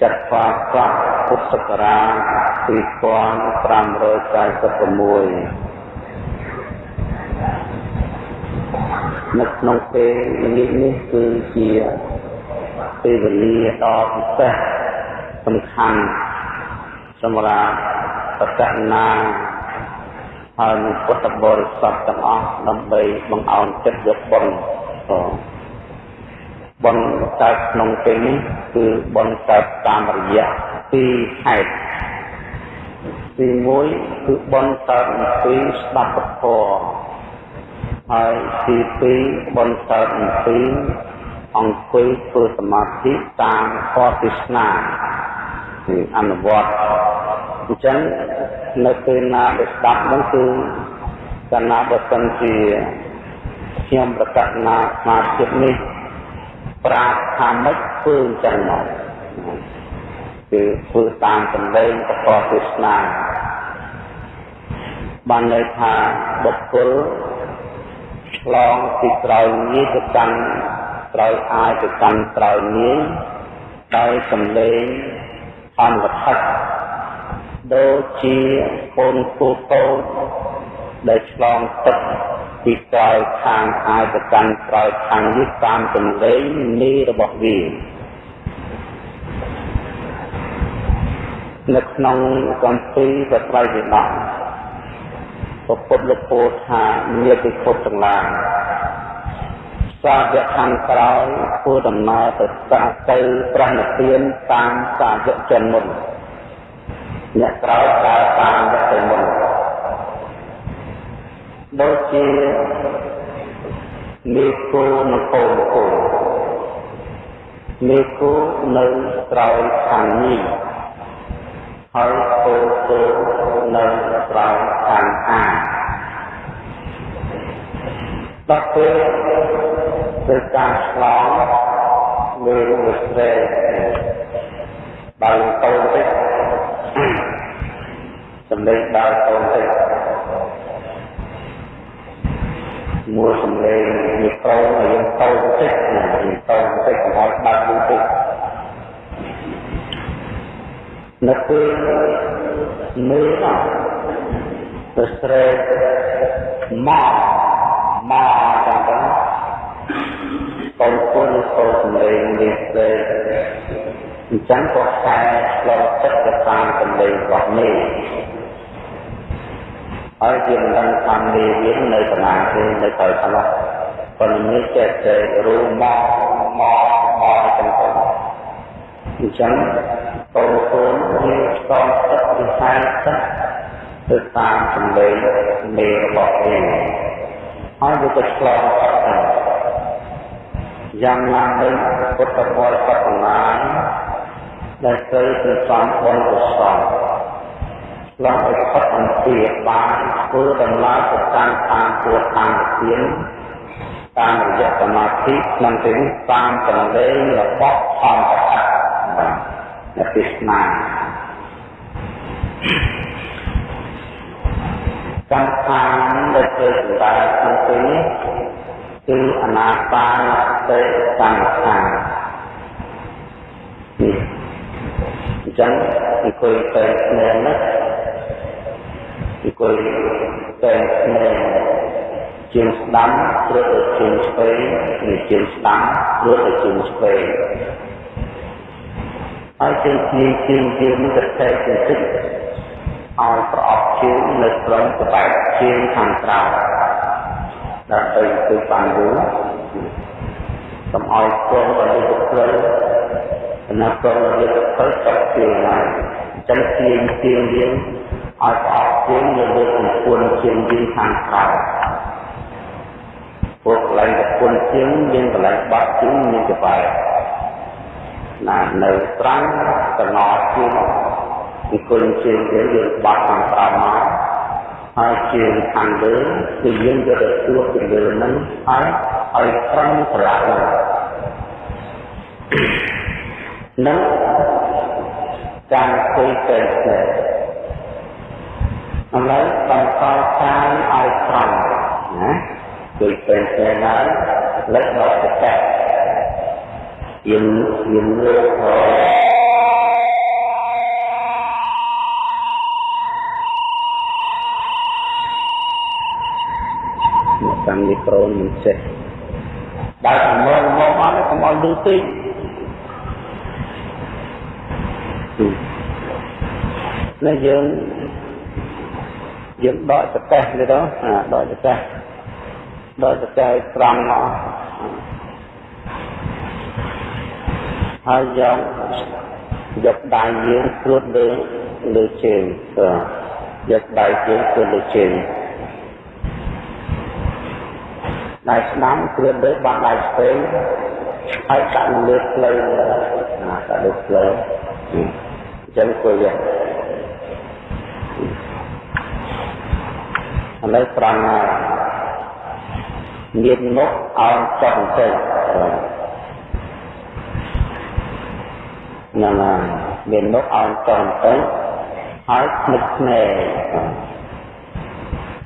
ចាត់ផ្សាយពុទ្ធសករាជ2546នៅក្នុងពេលល្ងាចនេះគឺជាពេលវេលាដ៏ពិសេសសំខាន់សម្រាប់បតនាហើយនឹងពុទ្ធបរិស័ទទាំងអស់ដើម្បីបង្អោនចិត្តយកបុណ្យ បុណ្យកើតក្នុងពេលនេះគឺបុណ្យកើតតាមរយៈពីរហេតុទី1គឺបុណ្យកើតអំពីស្ដាប់ពធហើយទី2បុណ្យកើតអំពីអង្គុយធ្វើសមាធិតាមខទេសនាគឺអនុវត្តអញ្ចឹងនៅពេលណាដែលស្ដាប់នោះគឺកាលណាបើសិនជាខ្ញុំប្រកាសណាស្មារតីនេះ ប្រាថ្នាមិនធ្វើអញ្ចឹងមកគឺធ្វើតាមសម្លេងប្រកបទេសនាបានន័យថាបុគ្គលឆ្លងពីក្រោយនេះទៅកាន់ក្រោយអាយទៅកាន់ក្រោយនេះដោយសម្លេងអនុវត្តដូចជាកូនគូតូចដែលឆ្លងទឹក ពីក្រោយខាងអាយទៅកាន់ក្រោយខាងនេះតាមសម្លេងនេះរបស់វានៅក្នុងកម្ពីបត្រៃវិដកពុទ្ធលោកពោលថាមានពិភពទាំងឡាយសាវកខាងក្រោយធ្វើដំណើរទៅសាទៅប្រណិទានតាមសាវកជនមុនអ្នកក្រោយដើរតាមអ្នកទៅមុន ដូចជាមេគោនិងកូនគោមេគោនៅក្រោយខាងនេះហើយកូនគោនៅក្រោយខាងអាដល់ពេលទៅការឆ្លងលើវិស្រែបើកូនតិចសម្លេងដើរកូនតិច មួយសម្លេងវាកូនឲ្យយើងកូនតិចណាយើងកូនតិចកុំឲ្យបាត់យើងតិចនៅពេលមើលទៅស្រែមកមកចាំទៅកូនគុណកូនសម្លេងនេះទេអញ្ចឹងក៏ខ្សែឆ្លងទឹកទៅតាមសម្លេងរបស់នេះ ហើយជាមិនដឹងថាមេរៀននៅកន្លែងទេនៅក្រោយខ្លះប៉ុន្តែនេះចេះតែរួមមកមកមកចឹងទៅអញ្ចឹងកូនកូនវាស្គមទឹកពីខ្សែទឹកទៅតាមសម្លេងមេរបស់វាហើយវាក៏ឆ្លងទឹកទៅយ៉ាងណាមិញពុទ្ធបរិស័ទទាំងឡាយដែលត្រូវទៅសំបុណ្យកុសល ឆ្លងឲ្យផុតអំពីបានធ្វើដំណើរទៅតាមតាមពួតតាមទានតាមរយៈសមាធិក្នុងទីនេះតាមសម្លេងរបស់ធម្មតាបាទអ្នកទេសនាកម្មដ្ឋានដែលធ្វើសម្រាប់ក្នុងទីនេះគឺអនាបានសតិកម្មដ្ឋាននេះអញ្ចឹងអង្គុយទៅគ្នានេះអ ង្គុយតែគ្នាជាងស្ដាំព្រឹកទៅជាងស្វែងនិងជាងស្ដាំព្រឹកទៅជាងស្វែងហើយជាងជាងជាងជាងនេះក៏តែជាទឹកឲ្យប្រអប់ជើងនៅត្រង់ក្បែរជើងខាងក្រៅដើម្បីទៅបានយូរកុំឲ្យព្រមដល់ទៅព្រៃណាព្រមដល់ទៅព្រៃទៅជើងណាអញ្ចឹងជាងជាងយើងឲ្យប្រអប់ជើងនៅលើកំពួនជើងយើងខាងក្រៅពួកកន្លែងកំពួនជើងមានកន្លែងបាត់ជើងមានកបែរណានៅត្រង់កណោជើងពីគុណជើងយើងយើងបាត់ខាងក្រៅមកហើយជាខាងលើគឺយើងយកទៅទួតពីលើហ្នឹងហើយឲ្យត្រង់ប្រឡាក់ហ្នឹងនឹងការคุยទៅទៅ ឥឡូវបន្តកាយឲ្យត្រង់ណាដូចពេលពេលឡើងលើកដល់ទឹកចិត្តយើងយើងលើកទៅាំមីក្រូមិនចេះបើកមើលមកអត់កុំឲ្យលឺពេកតែយើង យើងដកចកេះនេះទៅអាដកចកេះដកចកេះឲ្យត្រង់មកហើយយកយកដៃយើងស្រួតលើលើជើងយកដៃយើងស្រួតលើជើងដៃស្ដាំគ្រឿនលើបាត់ដៃស្វែងហើយដាក់លើផ្លូវណាដាក់លើផ្លូវអញ្ចឹងគួរយក ឥឡូវត្រង់មានមុខអោនចុះបន្តិចហ្នឹងហើយមានមុខអោនចុះបន្តិចហើយភ្នែកភ្នែក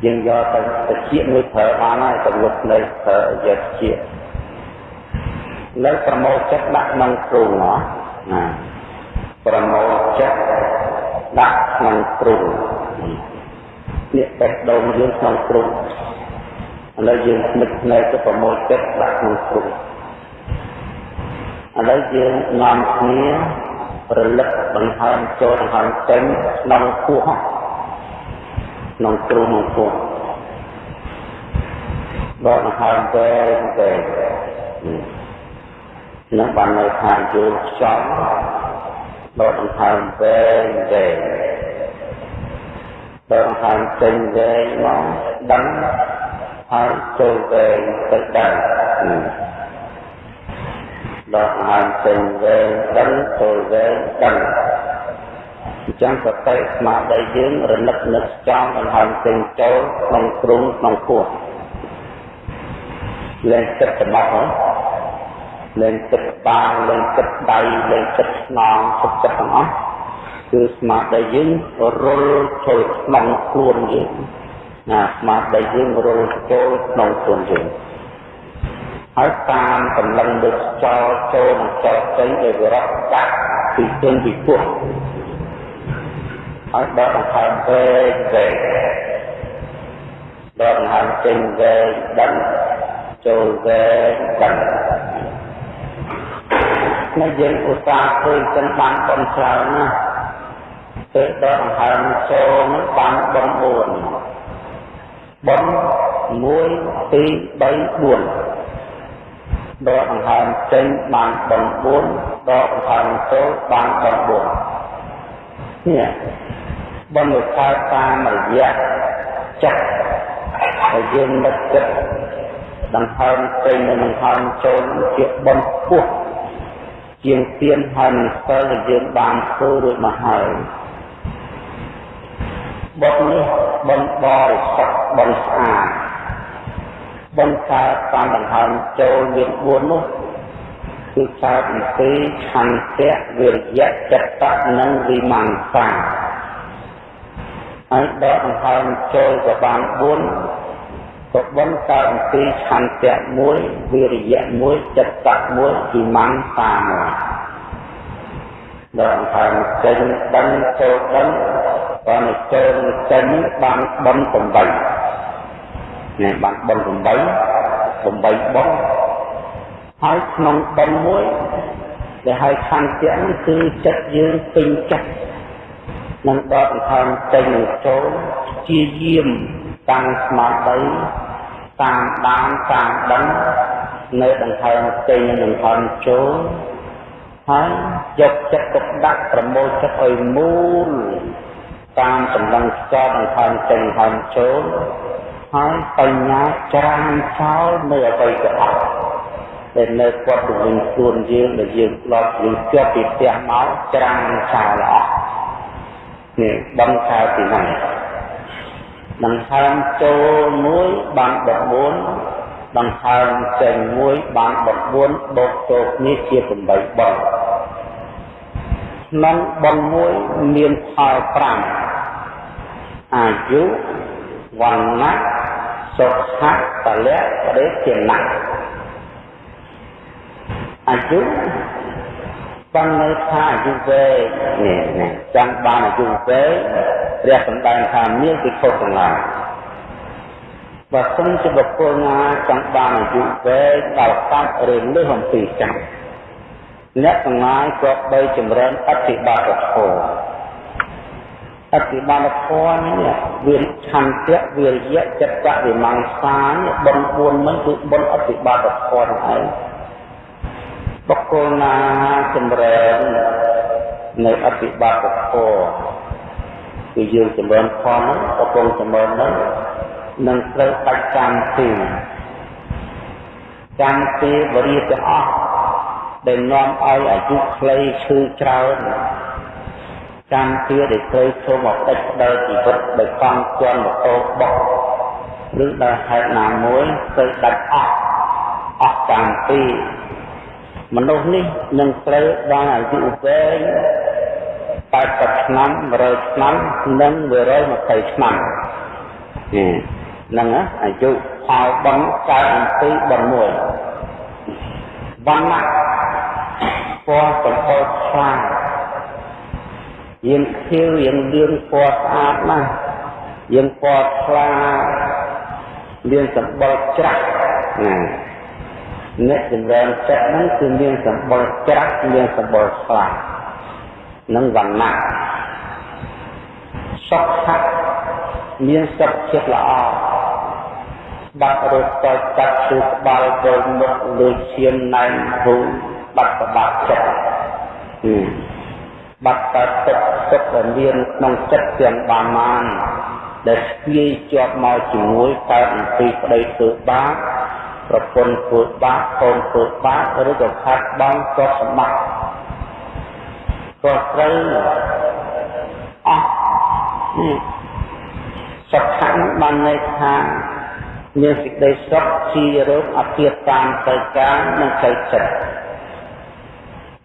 យើងយកទៅតិចមួយប្រើបានហើយទៅលុបភ្នែកប្រើយកជាលើប្រមោចិត្តដាក់ក្នុងគ្រូណាប្រមោចិត្តដាក់ក្នុងគ្រូ នេះបេះដូងយើងក្នុងគ្រូឥឡូវយើងនឹកភ្នែកទៅប្រមូលចិត្តដាក់ក្នុងគ្រូឥឡូវយើងនាំគ្នារលឹកបង្ហើមចូលបង្ហើមចេញក្នុងពោះក្នុងគ្រូក្នុងពោះដកបង្ហើមទៅទៅនឹងបាននៅថាយល់ខ្យល់ដកបង្ហើមទៅទៅ ដកហាមចេញវែងមកដឹងហើយចូលវែងទៅដឹងដកហាមចេញវែងដឹងចូលវែងដឹងអញ្ចឹងសតិស្មារតីយើងរលឹកនឹកចង់ដង្ហើមចេញចូលក្នុងទ្រុងក្នុងពោះលែងចិត្តសម្បត្តិហ្នឹងលែងចិត្តបាងលែងចិត្តដៃលែងចិត្តស្នងចិត្តចិត្តទាំងអស់ គឺស្មារតីយើងរុលចូលក្នុងខ្លួនយើងណាស្មារតីយើងរុលចូលក្នុងខ្លួនយើងហើយតាមកម្លាំងដូចចោលចូលនិងចោលចេញឲ្យវារត់កាត់ពីជើងពីពោះហើយដកដង្ហើមវែងវែងដកដង្ហើមចេញវែងដឹងចូលវែងដឹងនៅយើងឧស្សាហ៍ឃើញចឹងបានប៉ុនច្រើនណាស់ ពេលដកដង្ហើមចូលនឹងបានបំ4បំ1 2 3 4ដកដង្ហើមចេញបានបំ4ដកដង្ហើមចូលបានបំ4នេះបំវិខាតាមរយៈចិត្តហើយយើងនឹកចិត្តដង្ហើមចេញនិងដង្ហើមចូលជាបំពោះជាងទៀនហើយនឹងសិលដែលយើងបានធ្វើរួចមកហើយ បុណ្យនេះបុណ្យបរិសុទ្ធបុណ្យស្អាតបុណ្យកើតតាមដង្ហើមចូលមាន4នោះគឺកើតអំពីឆន្ទៈវិរិយៈចិត្តៈនិងវិមង្សាហើយដកដង្ហើមចូលក៏បាន4ក៏បុណ្យកើតអំពីឆន្ទៈមួយវិរិយៈមួយចិត្តៈមួយវិមង្សាមួយដកដង្ហើមចេញដឹងចូលដឹង បើនៅចូលចេញបានបន8នេះបានបន8 8បនហើយក្នុងបនមួយដែលឲ្យខន្តិនេះគឺចិត្តយើងពេញចិត្តនឹងដកដង្ហើមចេញនឹងចូលជាយាមតាំងស្មារតីតាមដានតាមដឹងនៅដង្ហើមចេញនិងដង្ហើមចូលហើយយកចិត្តទុកដាក់ប្រមូលចិត្តឲ្យមូល តាមកម្លាំងខ្យល់ដង្ហើមចេញដង្ហើមចូលហើយបញ្ញាច្រានចោលនៅអ្វីក៏អត់ដែលនៅគាត់ទៅវិញខ្លួនយើងដែលយើងធ្លាប់យើងជាប់ពីផ្ទះមកច្រានចោលអស់នេះបំខៅពីណាដង្ហើមចូលមួយបាន14ដង្ហើមចេញមួយបាន14បូកចូលគ្នាជា8បងក្នុងបងមួយមានផល5 អាយុវណ្ណៈសុខៈពលៈបរិជាណៈអាយុបាននៅថាអាយុវែងនេះនេះចង់បានអាយុវែងព្រះសម្ដែងថាមានពិខុទាំងឡាយបើសិនជាបុគ្គលណាចង់បានអាយុវែងដល់កាត់ឬលើសអំពីចាំអ្នកទាំងឡាយក៏បីចម្រើនអធិបាតធម៌ អធិបាតធម៌នេះវាឆន្ទៈវិរិយៈចិត្តវិមង្សាបុណ្យ4មិនគឺបុណ្យអធិបាតធម៌ហ្នឹងឯងបុគ្គលណាចម្រើននៅអធិបាតធម៌គឺយើងចម្រើនធម៌ហ្នឹងកំពុងចម្រើនហ្នឹងនឹងត្រូវបាច់កម្មទីកម្មទីបរិយទាំងអស់ដែលនាំឲ្យអាយុខ្លីឈឺច្រើន កម្មទីដែលត្រូវចូលមកដេចដល់ជីវិតដោយកង់ជន់ម៉ូតូបុកឬដោយហេតុណាមួយទៅដាច់អស់អស់កម្មទីមនុស្សនេះនឹងត្រូវបានអាយុវែង80ឆ្នាំ100ឆ្នាំនិង120ឆ្នាំហ្នឹងអាយុផលបន់កើតអំពីបន់មួយវណ្ណៈពណ៌សម្បូរខ្លាំង យើងខៀវយើងលឿនពណ៌ស្អាតណាស់យើងពណ៌ខ្លាលឿនសម្បូរច្រាស់ណាអ្នកចម្រើនចិត្តហ្នឹងគឺមានសម្បូរច្រាស់មានសម្បូរខ្លានិងវណ្ណៈសុខៈមានសុខចិត្តល្អបាត់រត់តកាត់គឺក្បាលគោមុខលើឈាមណែនភូបាត់ប្របាក់ចិត្ត បាត់តទឹកទឹកដែលមានក្នុងចិត្តទាំងបានបានដែលស្ពាយជាប់មកជាមួយកើតអំពីប្តីធ្វើបាបប្រពន្ធធ្វើបាបកូនធ្វើបាបឬក៏ខាត់បងក៏សម្បត្តិក៏ត្រូវអស់សុខៈបានន័យថាមានសេចក្តីសុខជារោគអធិតាមទៅការនិងទៅចិត្ត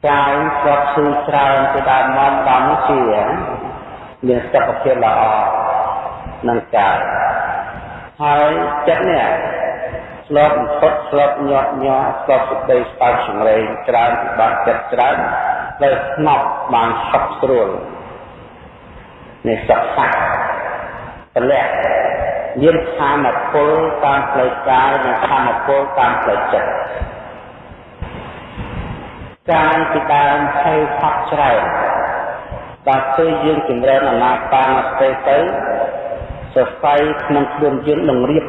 កាយក៏ឈឺច្រើនទៅដល់មកដល់ជាមានសុខភាពល្អនឹងកាយហើយចិត្តនេះស្លប់ផុតស្លប់ញាត់ញ័រស្លប់សេចក្តីស្បោកចម្រេងច្រើនពិបាកចិត្តច្រើនដែលស្ងប់បានសុខស្រួលនេះសុខសាក់តម្លាក់មានធម៌ពលតាមផ្លូវកាយនិងធម៌ពលតាមផ្លូវចិត្ត កាយពីដើមភ័យផាត់ច្រើនបើគឺយើងចម្រើនអនាបានស្ទេទៅសរសៃក្នុងខ្លួនយើងនឹងរៀប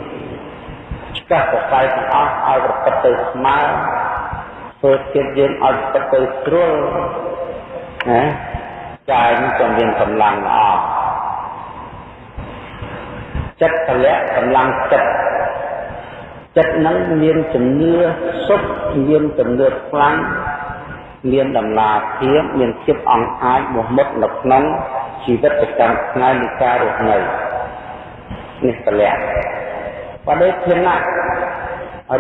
ឆ្កាស់សរសៃទាំងអស់ឲ្យប្រកបទៅស្មើធ្វើចិត្តយើងឲ្យប្រកបទៅស្រួលណាកាយនឹងមានកម្លាំងល្អចិត្តតម្លាក់កម្លាំងចិត្តចិត្តនឹងមានជំនឿសុខមានជំនឿខ្លាំង មានដំណាភាពមានភាពអង្អាចមោះមុតនៅក្នុងជីវិតប្រចាំថ្ងៃនៃការរស់នៅនេះតម្លាក់បដិធានៈ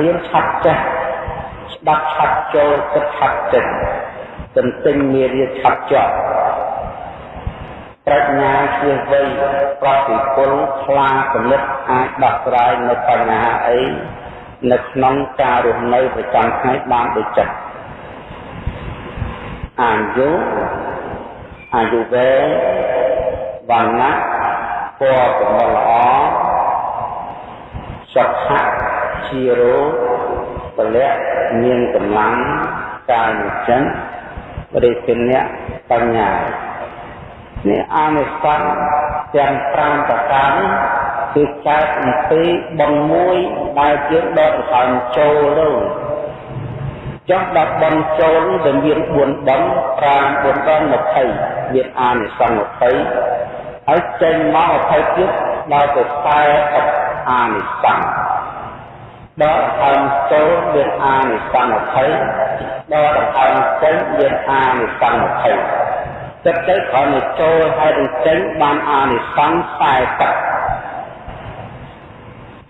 រៀនឆាប់ចេះស្ដាប់ឆាប់ចូលគិតឆាប់ចិត្តទន្ទិញមេរៀនឆាប់ជាប់ប្រាជ្ញាជាវ័យប្រតិពលខ្លាពលិតអាចដោះស្រាយនៅបញ្ហាអីនៅក្នុងការរស់នៅប្រចាំថ្ងៃបានដូចចិត្ត អាយុអាយុវែងវណ្ណៈពណ៌កំល្អសុខៈជារោពលៈមានកម្លាំងកាយចិនបរិសិនៈបញ្ញានេះអានិសង្សទាំង5ប្រការនេះគឺកើតអំពីបងមួយដែលយើងដកដង្ហើមចូលទៅ ចុះដល់បងចូលដែលមាន4ដង5 4ដង20មានអានិសង្ស20ហើយចេញមក20ទៀតដល់ទៅ40អានិសង្សដកដង្ហើមចូលមានអានិសង្ស20ដកដង្ហើមចេញមានអានិសង្ស20ចិត្តទៅគ្រាន់តែចូលហើយនឹងចេញបានអានិសង្ស40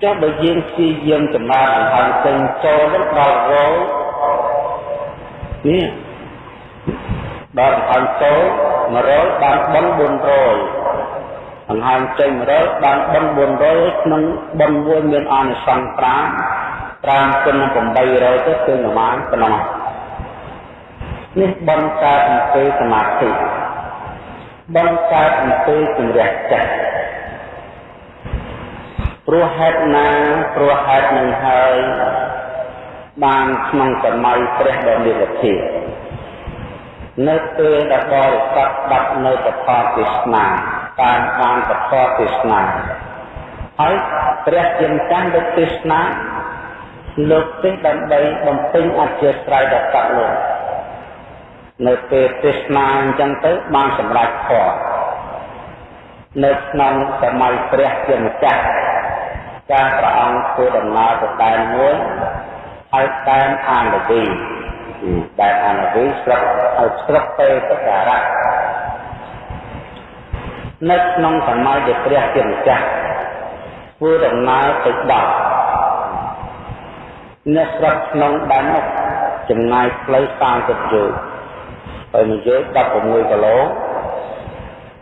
ចុះបើយើងព្យាយាមចំណាយអង្ហើមចេញចូលនឹងដល់រោ នេះដល់អង្ហើមចូល100បានបន់400អង្ហើមចេញ100បានបន់400ក្នុងបន់មួយមានអានិសង្ស5 5គុណ800ទៅគឺប្រមាណប៉ុណ្ណោះនេះបន់កើតអំពីសមាធិបង្កើតអំពើជំរះចិត្តព្រោះហេតុណាព្រោះហេតុនឹងហើយ បានក្នុងសម័យព្រះដ៏មានវិធីនៅពេលដែលបរិស័ទដាប់នៅពធទេសនាតាមបានពធទេសនាហើយព្រះជាម្ចាស់លើកទេសនាលើកទេដើម្បីបំពេញអធិស្រ័យដល់សត្វលោកនៅពេលទេសនាអញ្ចឹងទៅបានសម្រេចធម៌នៅក្នុងសម័យព្រះជាម្ចាស់ការព្រះអង្គធ្វើដំណើរទៅដែនមួយ ហើយដែនអានវីដែនអានវីស្រុកឲ្យស្រុកទេពការៈនៅក្នុងសម័យដែលព្រះជាម្ចាស់ធ្វើដំណើរទៅដល់អ្នកស្រុកក្នុងដែននោះចំណាយផ្លូវ30យោជន៍ហើយមួយយោជន៍16គីឡូ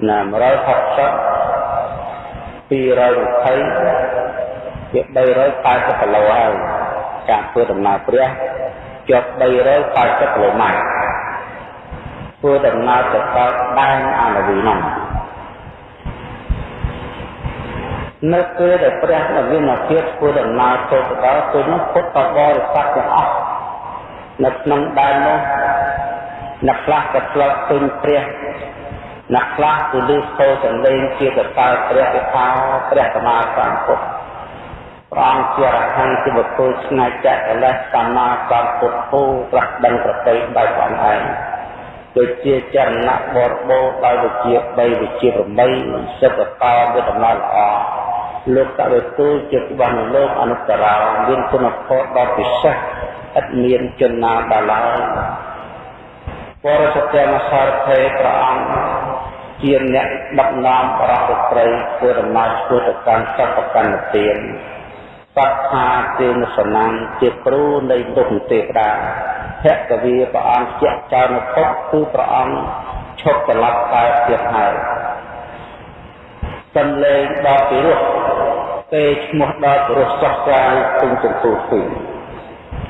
ណា160 220ជា380គីឡូហើយ ការធ្វើដំណើរព្រះជាប់380គីឡូម៉ែត្រធ្វើដំណើរទៅដល់ដែនអានវីនោះនៅពេលដែលព្រះនវីនភាពធ្វើដំណើរទៅដល់ពេលនោះពុទ្ធបរិស័ទទាំងអស់នៅក្នុងដែននោះអ្នកខ្លះក៏ឆ្លប់ពេញព្រះអ្នកខ្លះគឺលឺសូរសំឡេងជាកសើព្រះពិថាព្រះសម្មាសម្ពុទ្ធ ព្រះអង្គជារហន្តជាបុគ្គលឆ្ងាយចាក់កលេសសម្មាសម្ពុទ្ធោត្រាស់ដឹងប្រតិដោយព្រះអង្គឯងដូចជាចរណៈបរិបូរដោយវិជា3វិជា8សិទ្ធកោវាដំណើរល្អលោកតវិទូជាបានលោកអនុត្តរោមានគុណផលដ៏ពិសេសឥតមានជនណាដល់ឡើយបរិសុទ្ធមសារភេព្រះអង្គជាអ្នកដឹកនាំបរិសុទ្ធត្រីធ្វើដំណើរធ្វើទៅកាន់សពកម្មទាន សត្ថាទេនសនាំជាគ្រូនៃទុគទេវតាភគវីព្រះអង្គជាចៅនពុទ្ធគឺព្រះអង្គឈប់ត្រឡប់កើតទៀតហើយសំឡេងដល់ពីរោះទេឈ្មោះដល់ពីរោះសោះស្រាយពេញចន្ទុះពី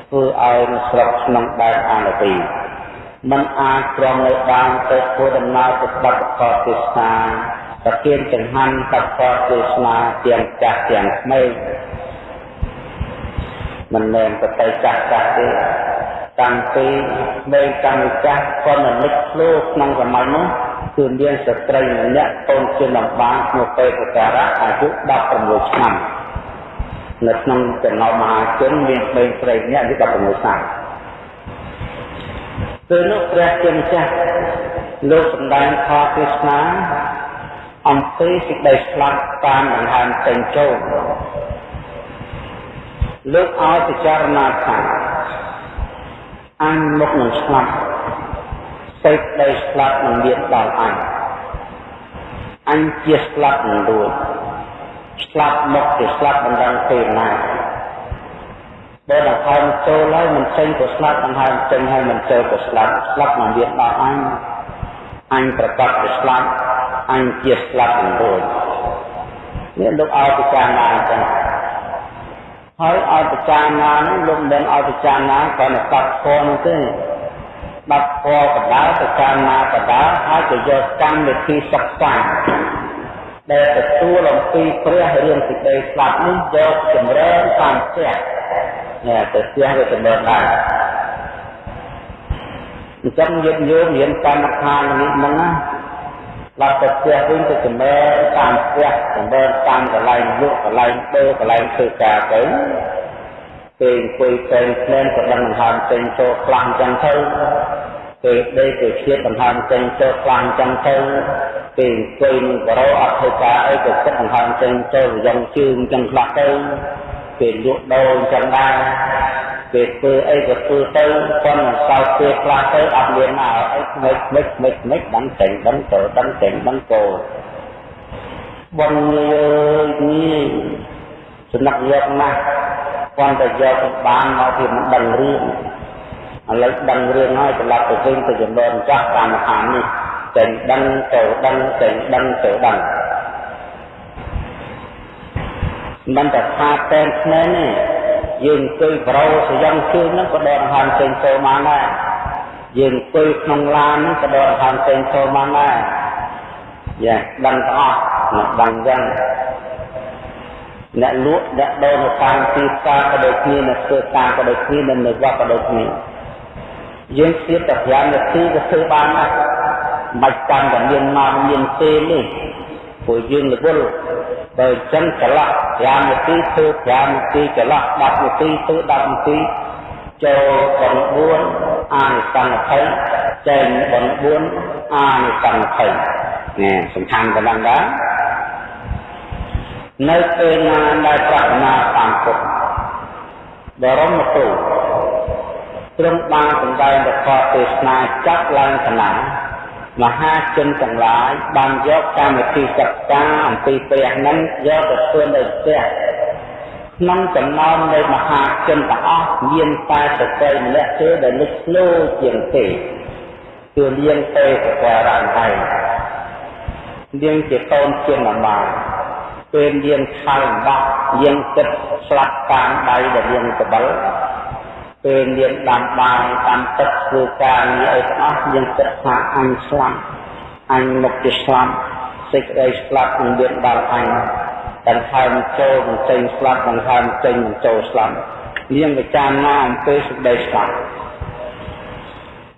ធ្វើឲ្យស្រុកក្នុងដែនអានទីมันអាចត្រង់នៅបានទៅធ្វើដំណើរទៅបត្តិកោទេសនាប្រគៀនចង្ហាន់បត្តិកោទេសនាទាំងចាស់ទាំងក្មេង មិនមែនប្រតិចាស់ចាស់ទេតាំងពីមេកម្មចាស់ក៏និមិត្តធ្លោក្នុងសម័យនោះគឺមានស្ត្រីម្នាក់កូនជាលំបានឈ្មោះពេពការៈអាយុ16ឆ្នាំនៅក្នុងចំណោមមហាជនមានប្តីស្រីម្នាក់អាយុ16ឆ្នាំពេលនោះព្រះជាម្ចាស់លោកសម្ដែងខទេសនាអំពីសេចក្តីស្លាប់តាមដង្ហើមចេញចូល លើកឲ្យពិចារណាថាអញមកនឹងស្លាប់សេចក្តីស្លាប់នឹងមានដល់អញអញជាស្លាប់នឹងរួចស្លាប់មកជាស្លាប់មិនដឹងពេលណាបើដល់ហើយចូលហើយមិនចេញក៏ស្លាប់ដល់ហើយចេញហើយមិនចូលក៏ស្លាប់ស្លាប់មិនមានដល់អញអញប្រកបជាស្លាប់អញជាស្លាប់នឹងរួចនេះលោកឲ្យពិចារណាអញ្ចឹង ហើយឲ្យពិចារណានោះលោកមិនឲ្យពិចារណាគ្រាន់តែស្ដាប់ធម៌នោះទេស្ដាប់ធម៌បដាពិចារណាបដាហើយក៏យកកម្មវិធីសិក្សាដែលទទួលអំពីព្រះរឿងសេចក្តីស្លាប់នេះយកចម្រើនតាមផ្ទះនេះទៅផ្ទះវាចម្រើនដែរអញ្ចឹងយើងយកមានកម្មដ្ឋាននេះហ្នឹងណា ដល់ទៅផ្ទះវិញទៅចម្រើនតាមផ្ទះចម្រើនតាមកន្លែងលក់កន្លែងដើកន្លែងធ្វើការទៅពេលអង្គុយផ្សេងផ្សេងក៏ដឹងដង្ហើមចេញចូលខ្លាំងចឹងទៅពេលដេកទៅឈៀតដង្ហើមចេញចូលខ្លាំងចឹងទៅពេលអង្គុយនឹងបរោអត់ធ្វើការអីក៏គិតដង្ហើមចេញចូលយ៉ាងជើងចឹងខ្លះទៅពេលលក់ដូរចឹងដែរ ពេលធ្វើអីក៏ធ្វើទៅប៉ុន្តែសោកពេលខ្លះទៅអត់មានណាអីមិនមិនមិនមិនដឹងចេញដឹងទៅដឹងចេញដឹងទៅបងនេះសំណាក់យកណាស់គាត់តែយកបានមកពីមិនដឹងរឿងឥឡូវដឹងរឿងហើយត្រឡប់ទៅវិញទៅចំណនចាស់តាមឋាននេះចេញដឹងទៅដឹងចេញដឹងទៅដឹងមិនតែថាតែស្នេហ៍នេះ យើងអង្គុយប្រោសយ៉ាងជើងហ្នឹងក៏ដកដង្ហើមចេញចូលបានដែរយើងអង្គុយក្នុងឡានហ្នឹងក៏ដកដង្ហើមចេញចូលបានដែរយ៉ាដឹងទាំងអស់មកដឹងចឹងអ្នកលក់អ្នកដូរនៅតាមទីផ្សារក៏ដូចគ្នាអ្នកធ្វើការក៏ដូចគ្នានិងនៅវត្តក៏ដូចគ្នាយើងស្ទាបតែ5នាទីក៏ធ្វើបានដែរមិនចាំតែមានមកមានពេលនេះព្រោះយើងរវល់ បើអញ្ចឹងចន្លោះ5នាទីធ្វើ5នាទីចន្លោះ10នាទីធ្វើ10នាទីចូល9អានិសង្ឃ20ចេញ9អានិសង្ឃ20នេះសំខាន់ប៉ុណ្ណឹងដែរនៅពេលណាដែលប្រាថ្នាតាមពុទ្ធបរមគ្រូទ្រង់បានសម្ដែងប្រកបទេសនាចាត់ឡើងកណា មហាជនទាំងឡាយបានយកកម្មវិធីសិក្សាអំពីព្រះនឹងយកទៅធ្វើនៅផ្ទះក្នុងចំណោមនៃមហាជនទាំងអស់មានតែស្ត្រីម្នាក់ទេដែលលេចធ្លោជាងទេគឺនាងទេសការៈឯងនាងជាកូនជាម្មាពេលនាងខលបោះនាងគិតស្លាប់តាមដៃដែលនាងកបិល ពេលនាងដាំបាយតាមទឹកធ្វើការងារអីទាំងអស់នាងគិតថាអញស្លាប់អញមកជាស្លាប់សេចក្តីស្លាប់នឹងមានដល់អញដង្ហើមចូលមិនចេញស្លាប់ដង្ហើមចេញមិនចូលស្លាប់នាងវិចារណាអំពីសេចក្តីស្លាប់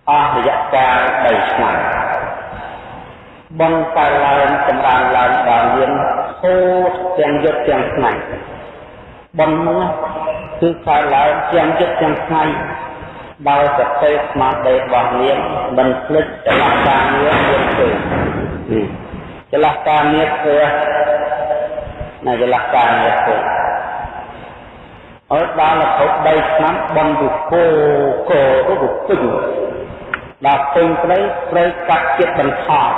អស់រយៈកាល3ឆ្នាំបងកាលឡើងចម្រើនឡើងដល់យើងហូតទាំងយប់ទាំងថ្ងៃបងនោះ គឺកាលឡើងទាំងយប់ទាំងថ្ងៃដោយសតិស្មារតីរបស់នាងមិនភ្លេចចលនាការងារយើងទេចលនាការងារធ្វើនៅចលនាការងារធ្វើអត់ដល់រហូត3ឆ្នាំបងទៅគោគោទៅពេញដល់ពេញព្រៃព្រៃកាត់ចិត្តបន្ថយ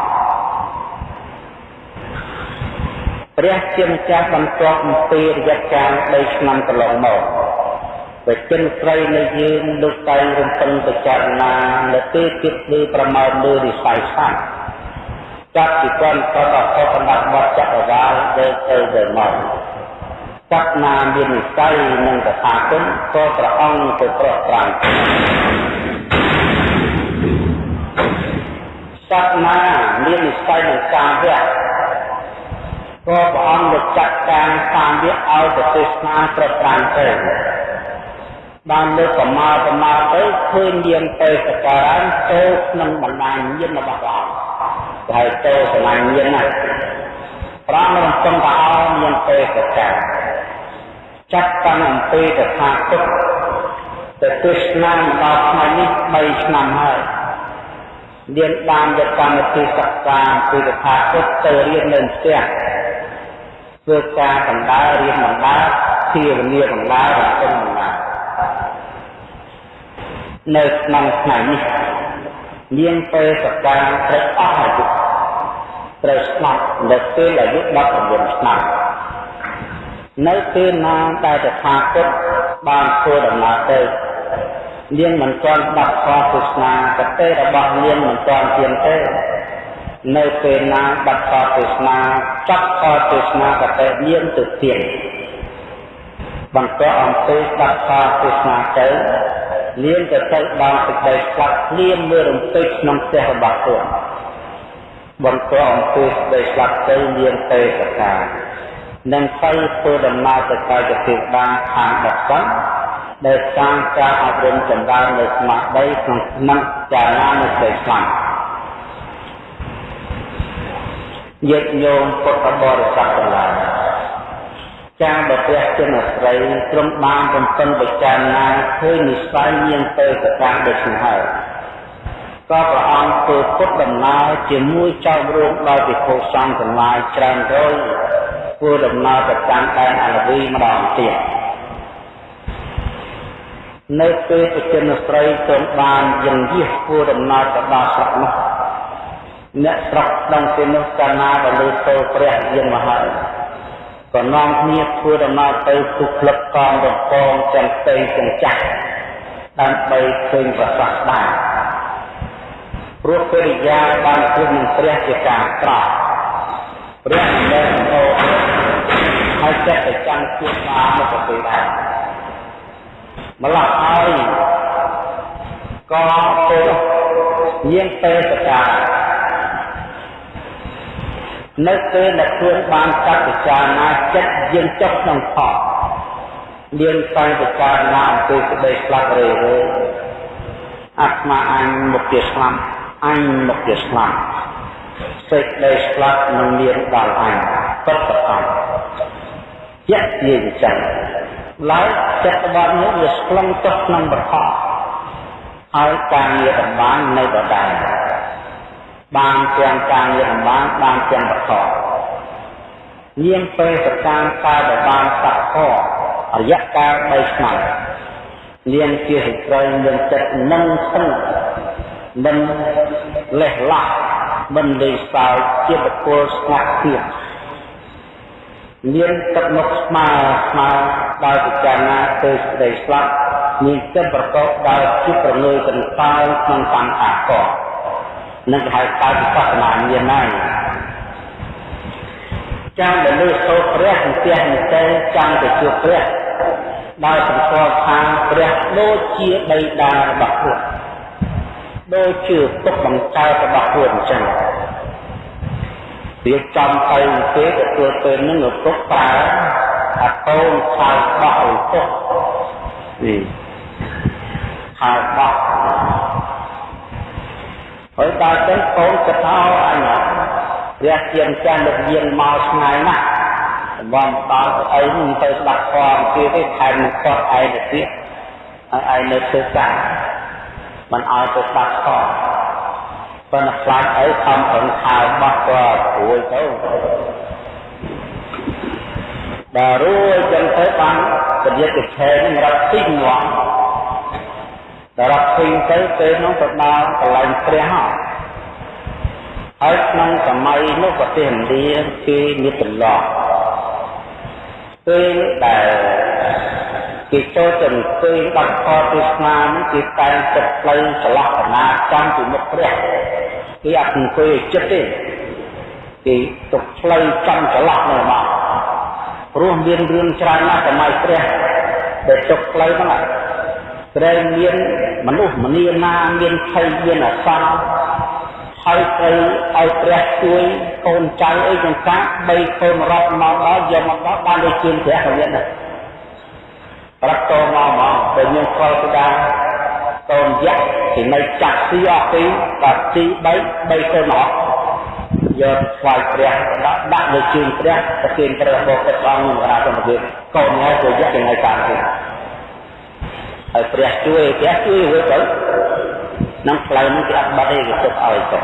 ព្រះជាម្ចាស់បន្ទាប់អំពីរយៈកាល3ឆ្នាំកន្លងមក វិចិនស្រីនៃយើងលោកតែងរំពឹងពិចារណានៅពេលគិតលើប្រមាណលើវិស័យសាស្ត្រចាប់ពីគាត់ក៏ដល់ខុសបណ្ដាបទចក្រវាលដែលទៅទៅមកសត្វណាមាននិស័យនឹងតថាគតក៏ព្រះអង្គទៅប្រោះប្រាំងសត្វណាមាននិស័យនឹងការវៈក៏ព្រះអង្គលោកចាត់ការតាមវាឲ្យទៅទេសនាប្រប្រាំទៅ បានលើកប្រមាលប្រមាលទៅឃើញយានទៅសការៈទៅក្នុងបណ្ដាញញាណរបស់ព្រះអង្គហើយទៅសម្លាញ់ញាណណាព្រះអង្គរំពឹងថាឲ្យមានទៅសការចាត់តាំងអំពីតថាគតទៅទេសនាដល់ថ្ងៃនេះ3ឆ្នាំហើយរៀនបានយកកម្មវិធីសិក្សាពីតថាគតទៅរៀននៅផ្ទះធ្វើការបណ្ដារៀនបណ្ដាភាវនាបណ្ដារំពឹងបណ្ដា នៅក្នុងថ្ងៃនេះនាងពេលសកាត្រូវអស់អាយុត្រូវស្លាប់នៅពេលអាយុ19ឆ្នាំនៅពេលណាដែលតថាគតបានធ្វើដំណើរទៅនាងមិនទាន់ដាប់ខទស្សនាកតេរបស់នាងមិនទាន់ទៀងទេនៅពេលណាបាត់ខទេសនាចាប់ខទេសនាកតេនាងទៅទៀងបន្តអំពីបាត់ខទេសនាទៅ នាងទៅទៅដល់សេចក្តីស្លាប់ភ្លាមមើលរំពេចក្នុងផ្ទះរបស់ខ្លួនបន្តអំពីសេចក្តីស្លាប់ទៅនាងទៅសកានឹងទៅធ្វើដំណើរទៅកាយទេវតាខាងដកសិនដែលសាងការអប់រំចម្រើននៅស្មារតីក្នុងក្នុងចារណានៅសេចក្តីស្លាប់ញាតិញោមពុទ្ធបរិស័ទទាំងឡាយ ចាបព្រះជនស្រីត្រឹមបានបំពេញបច្ចាណាឃើញនិស័យមានទៅកតាដូចនេះហើយក៏ព្រះអង្គធ្វើពុទ្ធដំណើរជាមួយចៅរួមដោយពិភពសង្ឃទាំងឡាយច្រើនរយធ្វើដំណើរទៅកាន់ដែនអលវីម្ដងទៀតនៅពេលបជនស្រីទ្រង់បានយ៉ាងយះធ្វើដំណើរទៅដល់ស្រុកនោះអ្នកស្រុកដឹងពីនោះកាលណាបើលើទៅព្រះយាងមកហើយ ក៏នាំគ្នាធ្វើដំណើរទៅទុកក្លឹបកងរំពងទាំងផ្ទៃទាំងចាស់ដើម្បីឃើញប្រសាទដែរព្រោះកិរិយាបានជួបនឹងព្រះជាការក្រោកព្រះមិនដែលអូហើយចិត្តទៅចាំជួបបានមកពេលដែរម្ល៉េះហើយក៏ទៅញៀងពេលសកា នៅពេលដែលខ្លួនបានកាត់ពិចារណាចិត្តយើងចុះក្នុងខកមានតែពិចារណាអំពីក្តីស្លាប់រេរើអាត្មាអញមកជាស្លាប់អញមកជាស្លាប់សេចក្តីស្លាប់នឹងមានដល់អញពិតប្រាកដជាក់ជាចឹងឡើយចិត្តរបស់នោះវាស្លងចុះក្នុងប្រខហើយការងារតម្បាញនៅដដែល បានទាំងការងារតម្បាញបានទាំងប្រខនាងពេលសកម្មកាលដែលបានសក្ករយៈកាល3ឆ្នាំនាងជាស្ត្រីមានចិត្តនឹងស្ងមិនលេះឡាក់មិនលេងសើចជាបុគ្គលស្ងាត់ទៀតមានទឹកមុខស្មើស្មើដោយពិចារណាទៅស្ដីស្លាប់មានចិត្តប្រកបដោយជាប្រងើយកន្តើយក្នុងសង្ខារក នឹងគេហៅកើតវិបស្សនាមានហើយចាំដែលលើសូត្រព្រះនិទាននិទេចាំទៅជួបព្រះដោយសម្គាល់ថាព្រះដូចជាបិតារបស់ខ្លួនដូចជាទុកបង្កើតរបស់ខ្លួនអញ្ចឹងវាចំទៅទេទទួលពេលនឹងឪពុកប្រើអាកូនខោបោះឪពុកនេះខោបោះ ហើយដល់ទៅកូនទៅថោអញព្រះជាម្ចាស់លោកយានមកឆ្ងាយណាស់បំដល់អីមិនទៅស្ដាប់ធម៌ទៀតទេថែមនឹងគាត់ឯងទៅទៀតហើយឯងនៅធ្វើការមិនឲ្យទៅស្ដាប់ធម៌ប៉ុន្តែខ្លាចអីខំប្រឹងខោបោះគាត់រួយទៅដល់រួយចឹងទៅបានពលាតិឆេនឹងរត់ទីងង ដល់រត់ទីទៅពេលនោះទៅដល់កន្លែងព្រះហើយក្នុងសម័យនោះប្រទេសឥណ្ឌាគេមានទម្លាប់ពេលដែលគេចូលទៅអង្គុយបាត់ខទេសនានេះគេតែងចិត្តផ្លូវឆ្លាស់កណាចំពីមុខព្រះគេអត់អង្គុយចិត្តទេគេទុកផ្លូវចំឆ្លាស់នោះមកព្រោះមានរឿងច្រើនណាស់សម័យព្រះដែលទុកផ្លូវហ្នឹង ត្រូវមានមនុស្សម្នាណាមានភ័យមានអាសន្នហើយត្រូវឲ្យព្រះជួយកូនចៅអីចង្កាបីកូនរត់មកដល់យកមកដល់បានដូចជាព្រះក៏មានដែរប្រាប់តមកមកពេលយើងខលស្ដាកូនយៈទីនៅចាក់ទីអស់ទីបាទទី3 3កូនអស់យកស្វាយព្រះដាក់ដាក់លើជើងព្រះប្រគេនព្រះរបស់ព្រះអង្គនឹងរាជសម្បត្តិកូនហើយទៅយៈយ៉ាងไรតាមទៀត ហើយព្រះជួយព្រះជួយរួចទៅនឹងផ្លូវនឹងគេអត់បាត់ទេគេទុកឲ្យទៅ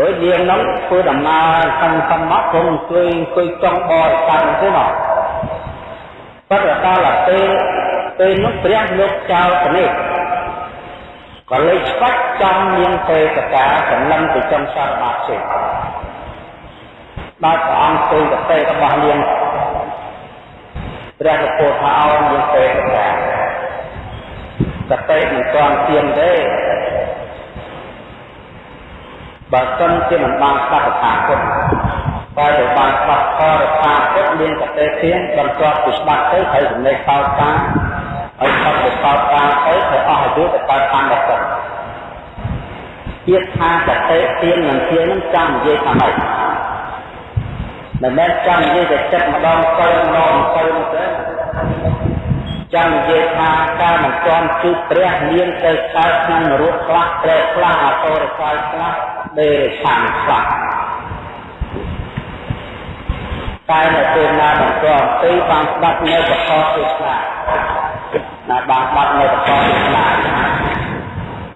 អើយនាងនោះធ្វើដំណើរខំខំមកគង់អង្គុយអង្គុយចង់បរិស័ទទៅមកប៉ុន្តែដល់ពេលពេលនោះព្រះលោកចោលទៅនេះក៏លេចស្បាច់ចំនាងទេកតាសម្លឹងទៅចំសារបាតចេដល់ព្រះអង្គធ្វើកតេរបស់នាងព្រះលោកពោលថាឲ្យនាងទេកតា សតិមិនទាន់ទៀងទេបើសិនជាមិនបានស្ដាប់ថាពុទ្ធតែទៅបានស្ដាប់ធម៌ថាពុទ្ធមានសតិទៀងបន្ទាប់ពីស្ដាប់ទៅត្រូវចំណេះតោតាហើយស្ដាប់ទៅតោតាទៅត្រូវអស់អាយុទៅកើតកម្មដល់ពុទ្ធទៀតថាសតិទៀងនិងទៀងនឹងចាំនិយាយថាម៉េចមិនមែនចាំនិយាយតែចិត្តម្ដងទៅម្ដងទៅទេ ចាំនិយាយថាការមិនទាន់ជួបព្រះនាងទៅកើតក្នុងនរកខ្លះព្រះខ្លះអតរកាយខ្លះដេរឆានខ្លះតែនៅពេលណាបន្តទៅបានស្ដាប់នៅបខទេសនាណាបានបាត់នៅបខទេសនា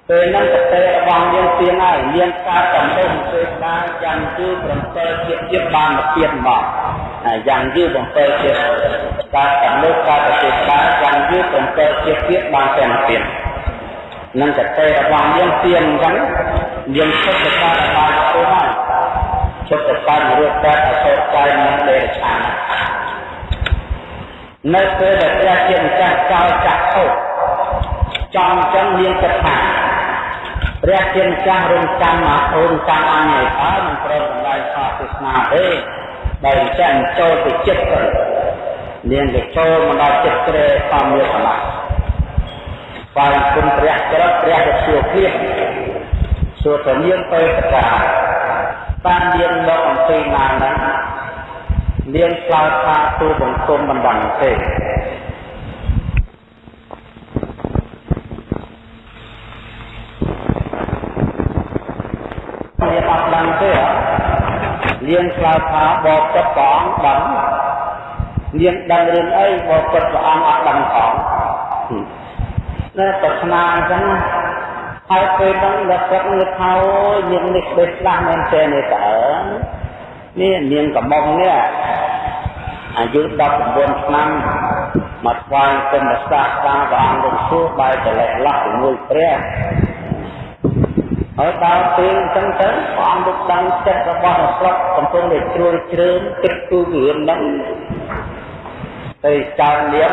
ពេលហ្នឹងកតេរបស់យើងទៀងហើយមានការតំណុំពេលណាយ៉ាងគឺ7ជាតិទៀតបានមកទៀតមក យ៉ាងយូរ7ជាតិការកំណត់ការប្រតិបត្តិយ៉ាងយូរ7ជាតិទៀតបានតែមកទៀតនឹងកតេរបស់យើងទៀងអញ្ចឹងយើងឈប់ទៅការបានទៅហើយឈប់ទៅការរូបកាយអសរកាយនិងដេរឆាននៅពេលដែលព្រះជាម្ចាស់ចោលចាក់ធោចំចឹងមានគិតថាព្រះជាម្ចាស់រំចាំមកអូនចាំអញឲ្យតើមិនប្រមតម្លៃសាសនាទេ ដែលអញ្ចឹងចូលទៅចិត្តទៅនាងទៅចូលមកដល់ចិត្តក្រែធម្មយកឡាបានគុណព្រះក្រឹតព្រះទៅសួរព្រាសួរទៅនាងទៅសកាបានរៀនមកអំពីណាហ្នឹងនាងឆ្លើយថាទូបង្គំមិនដឹងទេមានអត់ដឹងទេ នាងឆ្លើយថាបបចិត្តព្រះអង្គដឹងនាងដឹងរឿងអីបបចិត្តព្រះអង្គអត់ដឹងផងនៅប្រាថ្នាអញ្ចឹងហើយពេលហ្នឹងដល់គាត់នឹកថាអូយនាងនេះស្ដេចស្ដាស់មែនទេនេះតើនេះនាងកំមុំនេះអាយុ19ឆ្នាំមកស្វែងគុំសាស្ត្រាព្រះអង្គលោកសួរបែរទៅលេះលាស់ជាមួយព្រះ ហើយដល់ពេលអញ្ចឹងទៅព្រះអង្គលោកដឹងចិត្តរបស់អ្នកស្រុកកំពុងតែជ្រួលជ្រើមគិតគូររឿងហ្នឹងទៅចោលនាង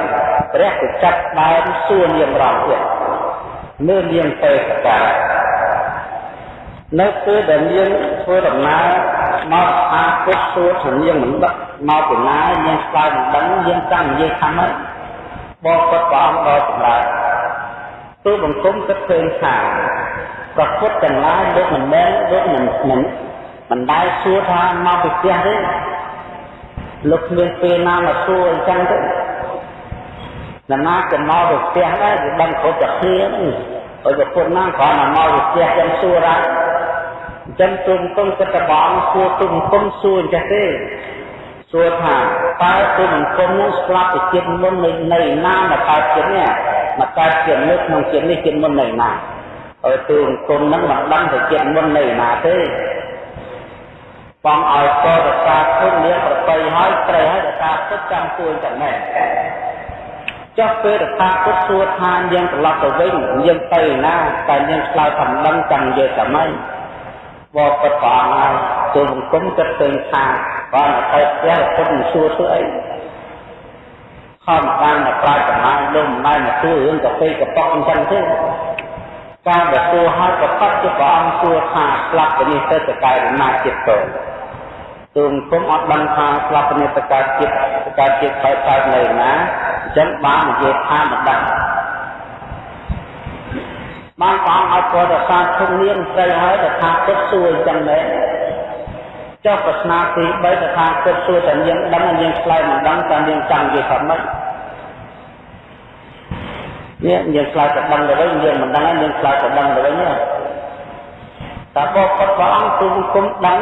ព្រះក៏ចាប់ដើមសួរនាងរំទៀតនៅនាងទៅកានៅពេលដែលនាងធ្វើដំណើរមកអាពុទ្ធសួរថានាងមិនដឹកមកពីណានាងស្គាល់មិនដឹងយើងចាំនិយាយខាងហ្នឹងបបគាត់ព្រះអង្គដល់ចម្រើនទូបង្គំគិតឃើញថា ប្រពុតទាំងឡាយលោកមិនមែនលោកមិនមិនមិនដែលសួរថាមកពីផ្ទះទេលោកគ្មានពេលណាមកសួរអញ្ចឹងទេណានាក៏មកទៅផ្ទះដែរវាដឹងគ្រប់តែគ្នាហ្នឹងហើយប្រពន្ធណាគ្រាន់តែមកទៅផ្ទះចឹងសួរដែរអញ្ចឹងទុំទុំគិតតែបងសួរទុំទុំសួរអញ្ចឹងទេសួរថាតើទុំទុំនឹងស្លាប់ពីជាតិមុននៅនៅណាមកកើតជាតិនេះមកកើតជាតិនេះក្នុងជាតិនេះជាតិមុននៅណា ហើយទូអង្គមហ្នឹងមិនដឹងទៅចិត្តមុននៅណាទេបងឲ្យកោរសាគុណលៀងប្របីហើយត្រូវហើយរសាពុតចាំទួយទាំងម៉ែចុះពេលរសាពុតសួរថាយើងត្រឡប់ទៅវិញយើងទៅណាតែយើងឆ្លើយថាមិនដឹងចាំនិយាយតែម៉េចបបពុតព្រះអង្គហើយទូអង្គមគិតឃើញថាបានទៅផ្ទះពុតមិនសួរធ្វើអីខំបានមកប្រាជ្ញចំណាយលំណៃមកសួររឿងកាហ្វេកប៉ុកអញ្ចឹងទេ ការដែលសួរហើយក៏ប៉ັດជាព្រះអង្គសួរថាស្លាប់ទៅនេះទៅតកែណាចិត្តទៅទូមគុំអត់ដឹងថាស្លាប់ទៅនេះតកែចិត្តតកែចិត្តទៅកើតនៅណាអញ្ចឹងបាននិយាយថាមិនដឹងបានព្រះអង្គឲ្យប្រវត្តិសាស្ត្រធំនាងស្រីហើយតថាគតសួរអញ្ចឹងដែរចុះប្រស្នាទី3តថាគតសួរតែនាងដឹងនាងឆ្លើយមិនដឹងតែនាងចង់និយាយថាម៉េច នេះយើងឆ្លើយទៅដឹងទៅវិញយើងមិនដឹងយើងឆ្លើយទៅដឹងទៅវិញតែបបពុតព្រះអង្គទូគុំដឹង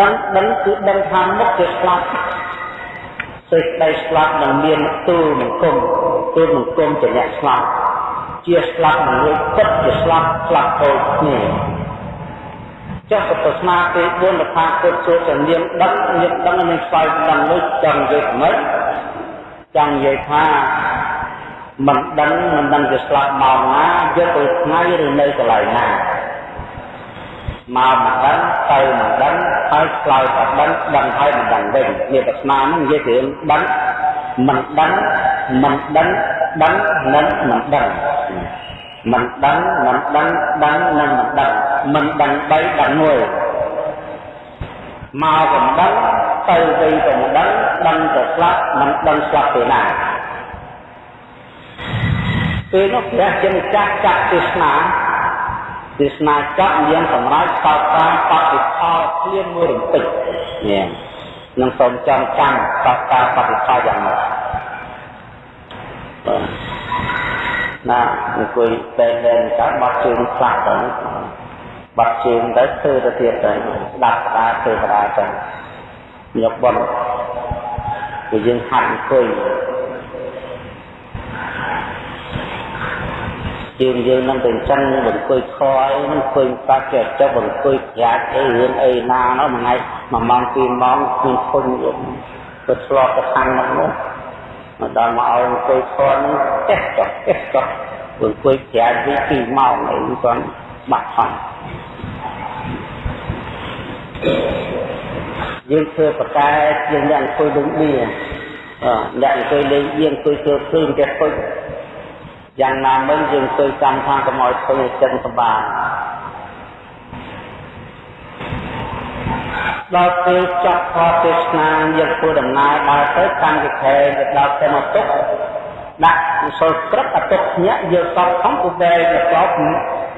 ដឹងដឹងគឺដឹងថាមុខជាស្លាប់សេចក្តីស្លាប់នឹងមានទូលមង្គមទូលមង្គមជាអ្នកស្លាប់ជាស្លាប់នឹងលុយពិតជាស្លាប់ស្លាប់ទៅគ្នាចុះប្រស្នាទី4លថាពុទ្ធសួរចំនាមដឹងនាមដឹងនឹងស្វែងដឹងនោះចង់និយាយមិនចង់និយាយថា មិនដឹងមិនដឹងជាស្លាប់មកណាយកទៅថ្ងៃឬនៅកន្លែងណាមកមិនដឹងទៅមិនដឹងហើយឆ្លើយថាដឹងដឹងហើយមិនដឹងវិញនេះប្រស្នានឹងនិយាយរឿងដឹងមិនដឹងមិនដឹងដឹងនិងមិនដឹងមិនដឹងមិនដឹងដឹងនិងមិនដឹងមិនដឹងបីដឹងមួយមកក៏មិនដឹងទៅវិញក៏មិនដឹងដឹងទៅស្លាប់មិនដឹងស្លាប់ទៅណា ពេលនោះព្រះជាម្ចាស់ចាក់ទេសនាទេសនាចាក់យ៉ាងសម្រាប់តបតាមបតិផលភ្លាមមួយរំពេចនេះនឹងសូមចាំចាំតបតាមបតិផលយ៉ាងម៉េចបាទណាអង្គុយតែលែងតាមបាត់ជើងខ្លះទៅបាត់ជើងទៅធ្វើទៅទៀតទៅស្ដាប់ស្ដាប់ធ្វើបដាទៅយកបន់គឺយើងហាត់អង្គុយ ជើងយើងនឹងទៅអញ្ចឹងបង្គុយខអីនឹងឃើញបាច់ចេះចុះបង្គុយប្រាក់អីរឿងអីណានោះមួយថ្ងៃមួយម៉ោងពីរម៉ោងឃើញធុញទៅឆ្លប់ទៅខាងនោះនោះមកដល់មកឲ្យអង្គុយខនឹងចេះចុះចេះចុះអង្គុយប្រាក់ពីពីរម៉ោងអីគាត់បាត់ផងយើងធ្វើប្រកែយើងអ្នកអង្គុយដូចបៀអ្នកអង្គុយលេងបៀអង្គុយធ្វើភ្លើងចេះពុជ យ៉ាងណាមិញយើងទៅចាំថាកុំឲ្យធ្វើចិនសម្បានដល់ពេលចប់ខទេសនាយើងធ្វើដំណើរដល់ទៅកម្មវិធីទៅដល់ទៅមកទុកដាក់គុសលព្រឹកអតុកញាក់យកសពផងពុបែទៅចប់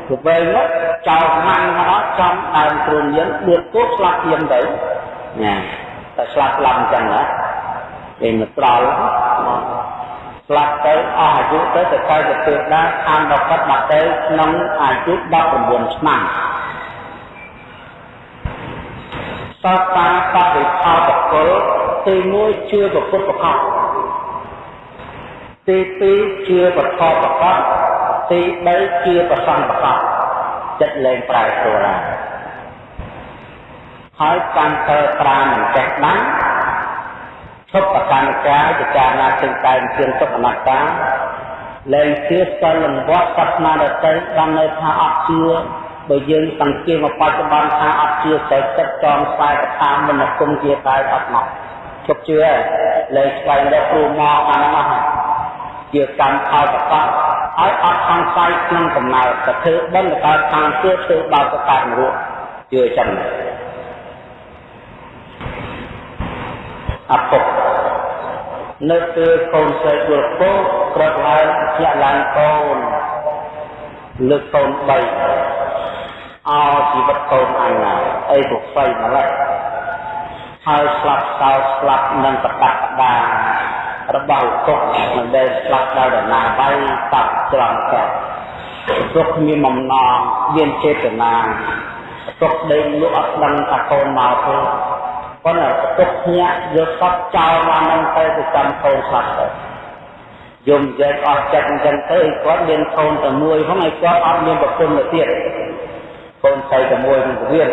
ទៅវែងមកចោលម៉ាំងមកដល់ចំដើមគ្រូញៀនដួតគោស្លាប់យាមទៅណាតែស្លាប់ស្លាប់អញ្ចឹងណាគេមកត្រល់ ស្លាប់ទៅអស់អាយុទៅទៅទៅទៅទេវតាខាងដល់កាត់បាត់ទៅក្នុងអាយុ19ឆ្នាំសតតាបរិផលបកលទី1ជឿប្រពុតប្រកបទី2ជឿបថប្រកបទី3ជឿប្រសង្ឃប្រកបចិត្តលែងប្រែប្រួលហើយហើយកាន់ទៅប្រាមិនចេះដឹង ទុបកណ្ដាពិចារណាទិញតែជាទុបអនត្តាលែងជឿស្គាល់លំវត្តសាសនាដទៃបាននៅថាអត់ជឿបើយើងសង្កេតមកបច្ចុប្បន្នថាអត់ជឿតែចិត្តចងខ្សែកថាមនគុំជាតែអត់មកជប់ជឿលែងស្វែងរកគ្រូមកអានមកជាកម្មផលប្រកបឲ្យអត់សង្ស័យក្នុងកំណើតទៅធ្វើបន់ទៅកើតខាងជឿធ្វើបោកទៅកើតនរកជឿចឹងអពុក នៅពេលកូនស្រីយល់ពោក្រឹកឡើងជាក់ឡើងកូនលើកកូន3អោជីវិតកូនអញណាអីពុកស្រីម្លេះហើយស្លាប់សោស្លាប់នឹងប្រកាសផ្ដារបស់ទុកមិនដែលស្លាប់ដល់ដណាវៃតាប់ច្រំកែទុកមានបំណងមានចេតនាទុកដេញលក់អត់ដឹងថាកូនមកទេ ប៉ុន្តែទុកញាក់យកសពចោលមកនឹងទៅទៅចាំកូនស្លាប់ទៅយំយែកអស់ចិត្តអញ្ចឹងទៅគាត់មានកូនតែមួយហ្នឹងហើយគាត់អត់មានប្រពន្ធទៅទៀតកូនស្រីតែមួយនឹងទៀត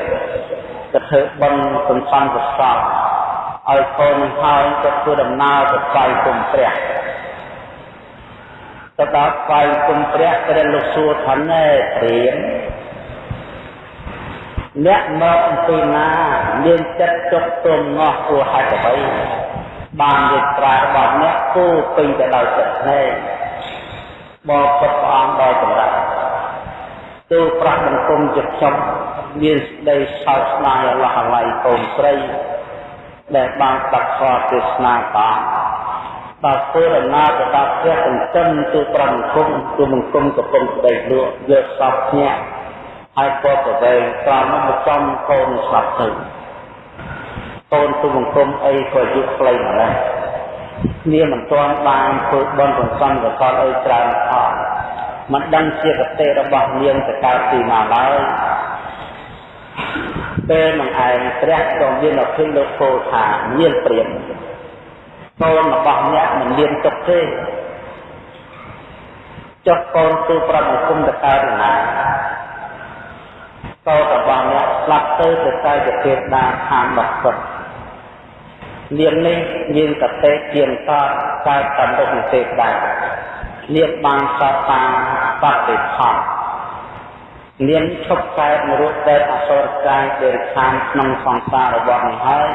ទៅធ្វើបន់សំខាន់ប្រសពឲ្យកូននឹងហើយទៅធ្វើដំណើរទៅស្វែងគុំព្រះទៅដល់ស្វែងគុំព្រះព្រះលោកសួរថាណែព្រាម អ្នកមកអំពីណាមានចិត្តចុកទុំងាស់ព្រោះហេតុអ្វីបាននិយាយប្រារបស់អ្នកគូពេញទៅដោយចិត្តភ្នែកបបពុតព្រះអង្គដោយចម្រើនទូប្រាស់បង្គំជាខ្ញុំមានសេចក្តីសោកស្ដាយអឡោះអាល័យកូនស្រីដែលបានស្ដាប់ធម៌ទេសនាបានដល់ធ្វើដំណើរទៅដល់ព្រះសន្តិទូប្រមង្គមទូមង្គមកំពុងស្ដីលក់យកសពញាក់ ហើយក៏ប្រវែងតាមមកចំកូនស្លាប់ទៅកូនទូមង្គមអីក៏យុខ្លីម្ល៉េះគ្នាមិនទាន់បានធ្វើបន់សន្សំកសលអីច្រើនផងមិនដឹងជាកតេរបស់នាងទៅកើតទីណាឡើយពេលនឹងឯងព្រះក៏មានអភិលោកពោថាមានព្រាមកូនរបស់អ្នកមិនមានទុកទេចុះកូនទូប្រតិគុំទៅកើតណា កូនរបស់អ្នកស្លាប់ទៅទៅតែជាទេវតាខាងបសុទ្ធនាងនេះមានកតេជាងតកើតតាមរុក្ខទេវតានាងបានសតតាបតិផលនាងឈប់កើតនរកដែលអសុរកាយដែលខានក្នុងសង្សាររបស់នេះហើយ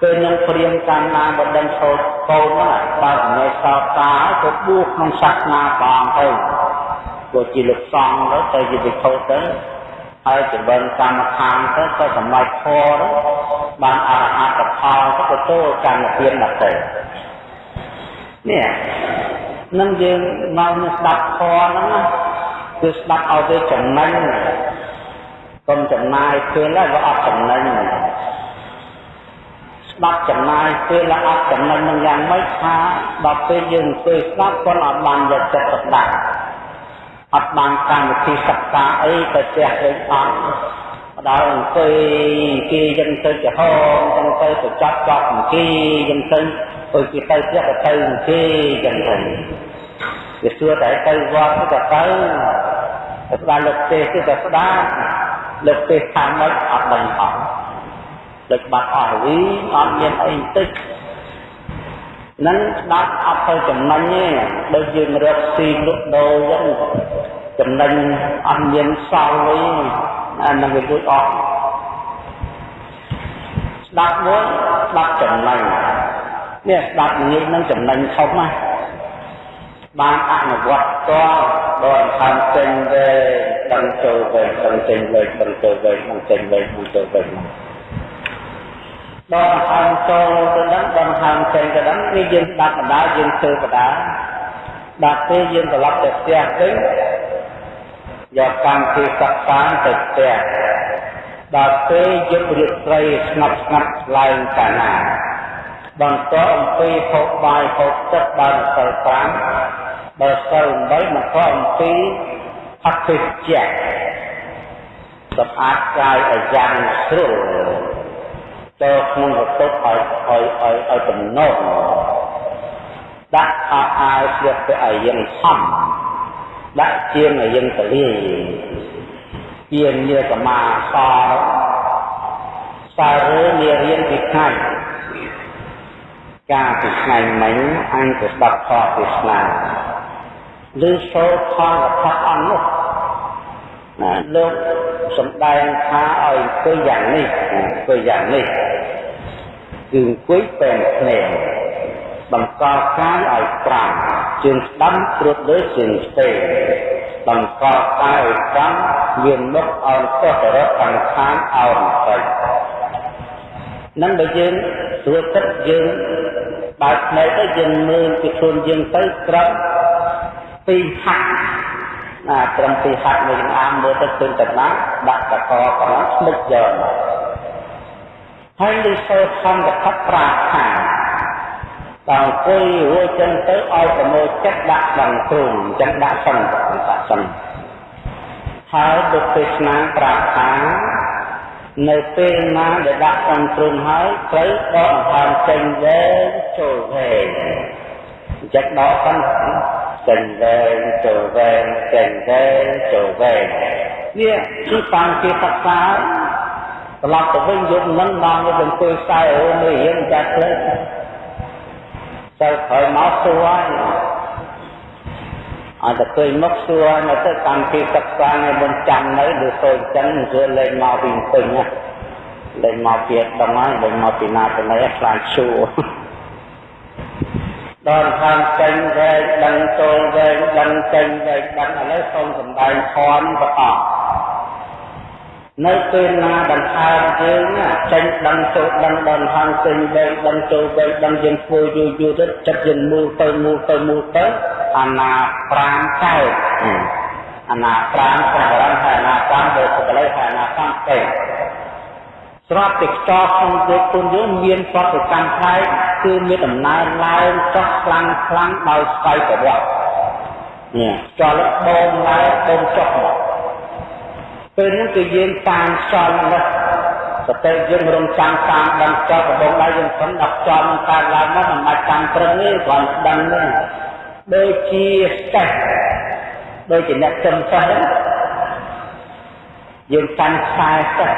ពេលនឹងព្រៀងកម្មណាបដិងឈោតកូនហ្នឹងបើមិនសោតតាទៅបួសក្នុងសាសនាបងទៅ ព្រោះជាលោកសង្ឃទៅទៅជាវិខោទៅហើយចម្រើនកម្មដ្ឋានទៅទៅសម្រាប់ធរបានអរហត្តផលទៅទទួលកម្មទានដល់ទៅនេះនឹងយើងមកស្ដាប់ធរហ្នឹងណាគឺស្ដាប់ឲ្យទៅចំណេញកុំចំណាយពេលហើយវាអត់ចំណេញស្ដាប់ចំណាយពេលហើយអត់ចំណេញនឹងយ៉ាងម៉េចថាដល់ពេលយើងអង្គុយស្ដាប់គាត់អត់បានយកចិត្តទុកដាក់ អត់បានកម្មវិធីសិក្សាអីទៅផ្ទះវិញអត់ដល់អង្គុយគេយើងទៅចំហចឹងទៅទៅចាប់ចាប់គេចឹងទៅអើគេទៅផ្ទះទៅទៅគេចឹងទៅវាសួរតែទៅវត្តទៅទៅទៅស្ដាប់លោកទេសទៅទៅស្ដាប់លោកទេសខាងម៉េចអត់ដឹងអត់ដូចបាត់អស់វីអត់មានអីបន្តិច នឹងស្ដាប់អត់ទៅចំណេញទេដូចយើងរកស៊ីលក់ដូរចឹងចំណេញអត់មានសល់វិញអានឹងវាលួចអស់ស្ដាប់មួយស្ដាប់ចំណេញនេះស្ដាប់ងាយនឹងចំណេញធំណាបានអនុវត្តតដល់ខាងចេញវែងដឹងចូលវែងដឹងចេញវែងដឹងចូលវែងដឹងចេញវែងដឹងចូលវែង ដល់ខាងចូលទៅដឹងដល់ខាងចេញទៅដឹងនេះយើងស្ដាប់បណ្ដាយើងធ្វើបណ្ដាដល់ពេលយើងត្រឡប់ទៅផ្ទះវិញយកកម្មវិធីសិក្សាទៅផ្ទះដល់ពេលយប់រាត្រីស្ងប់ស្ងាត់ឡើងកាលណាបន្តអំពីភពបាយភពទឹកដល់សិល5ដល់សិល8បន្តអំពីអតិជ្ជៈសម្អាតកាយឲ្យយ៉ាងស្រួល ចូលក្នុងបន្ទប់ឲ្យឲ្យឲ្យឲ្យទំនងដាក់ខោអាវស្លៀកទៅឲ្យយើងសំដាក់ជាងឲ្យយើងទលាយជាញាសមាសសារឺនារៀនពីថ្ងៃការពីថ្ងៃមិញអញទៅស្ដាប់ខទេសនាឬសូត្រខវត្ថៈអង្គនោះណាលោក សំដែងថាឲ្យអង្គុយយ៉ាងនេះអង្គុយយ៉ាងនេះគឺអង្គុយពេលភ្នែកបង្កកាយឲ្យប្រាំជើងស្ដាំត្រួតលើជើងស្ទេបង្កកាយឲ្យប្រាំមានមុខអោនចុះទៅរកខាងខាងអោនទៅនឹងបើយើងត្រួតទឹកយើងបើកភ្នែកទៅយើងមើលពីខ្លួនយើងទៅក្រឹបពីហាក់ ណាត្រឹមពីហាត់មួយចង្អាមមើលទៅឃើញតែណាដាក់តកកន្លងស្មិចយកមកហើយលឺសូរធម្មកថាប្រាថាដល់អង្គុយរួចចឹងទៅឲ្យប្រមូលចិត្តដាក់ដល់គ្រូចឹងដាក់សិនដាក់សិនហើយបុព្វទេសនាប្រាប់ថានៅពេលណាដែលដាក់សំទ្រុងហើយត្រូវដកអង្ហើមចេញវែងចូលវែងអញ្ចឹងដកសិន ចេញវែងចូលវែងចេញវែងចូលវែងនេះគឺតាមជាសិក្សាត្រឡប់ទៅវិញយប់នឹងមកទៅអង្គុយខ្សែអូនរៀនចាស់ផ្លេចទៅក្រោយមកសួរអត់ទៅឃើញមកសួរនៅទៅកម្មពីសិក្សានៅមិនចាំនៅឬសូនចឹងគឺលេងមកពីពេញណាលេងមកពីដងហើយលេងមកពីណាទៅណីខ្លាចឈួរ ដល់ខាងចេញវែងដឹងចូលវែងដឹងចេញវែងដឹងឥឡូវសូមសំដែងធម៌បន្តនៅពេលណាដង្ហើមយើងចេញដឹងចូលដឹងដល់ខាងចេញវែងដឹងចូលវែងដឹងយើងធ្វើយូរយូរទៅចិត្តយើងមូលទៅមូលទៅមូលទៅអាណាប្រាំកើតអាណាប្រាំសម្រាប់ហើយអាណាប្រាំដោយសេចក្តីហើយអាណាប្រាំទៅ ស្រាប់តែខ្យល់ក្នុងទេគុណយើងមានប្រតិកម្មផ្នែកគឺមានដំណើរឡើងចុះខ្លាំងខ្លាំងដោយស្វ័យប្រវត្តិនេះខ្យល់បូមឡើងបូមចុះមកពេលនោះគឺយើងតាមខ្យល់នោះសតិយើងរំចាំតាមដឹងចោលកំបងដៃយើងស្នដល់ខ្យល់នឹងកើតឡើងមកមិនបាច់តាមព្រឹងទេគ្រាន់ដឹងទេដូចជាសេះដូចជាអ្នកចំសេះយើងកាន់ខ្សែសេះ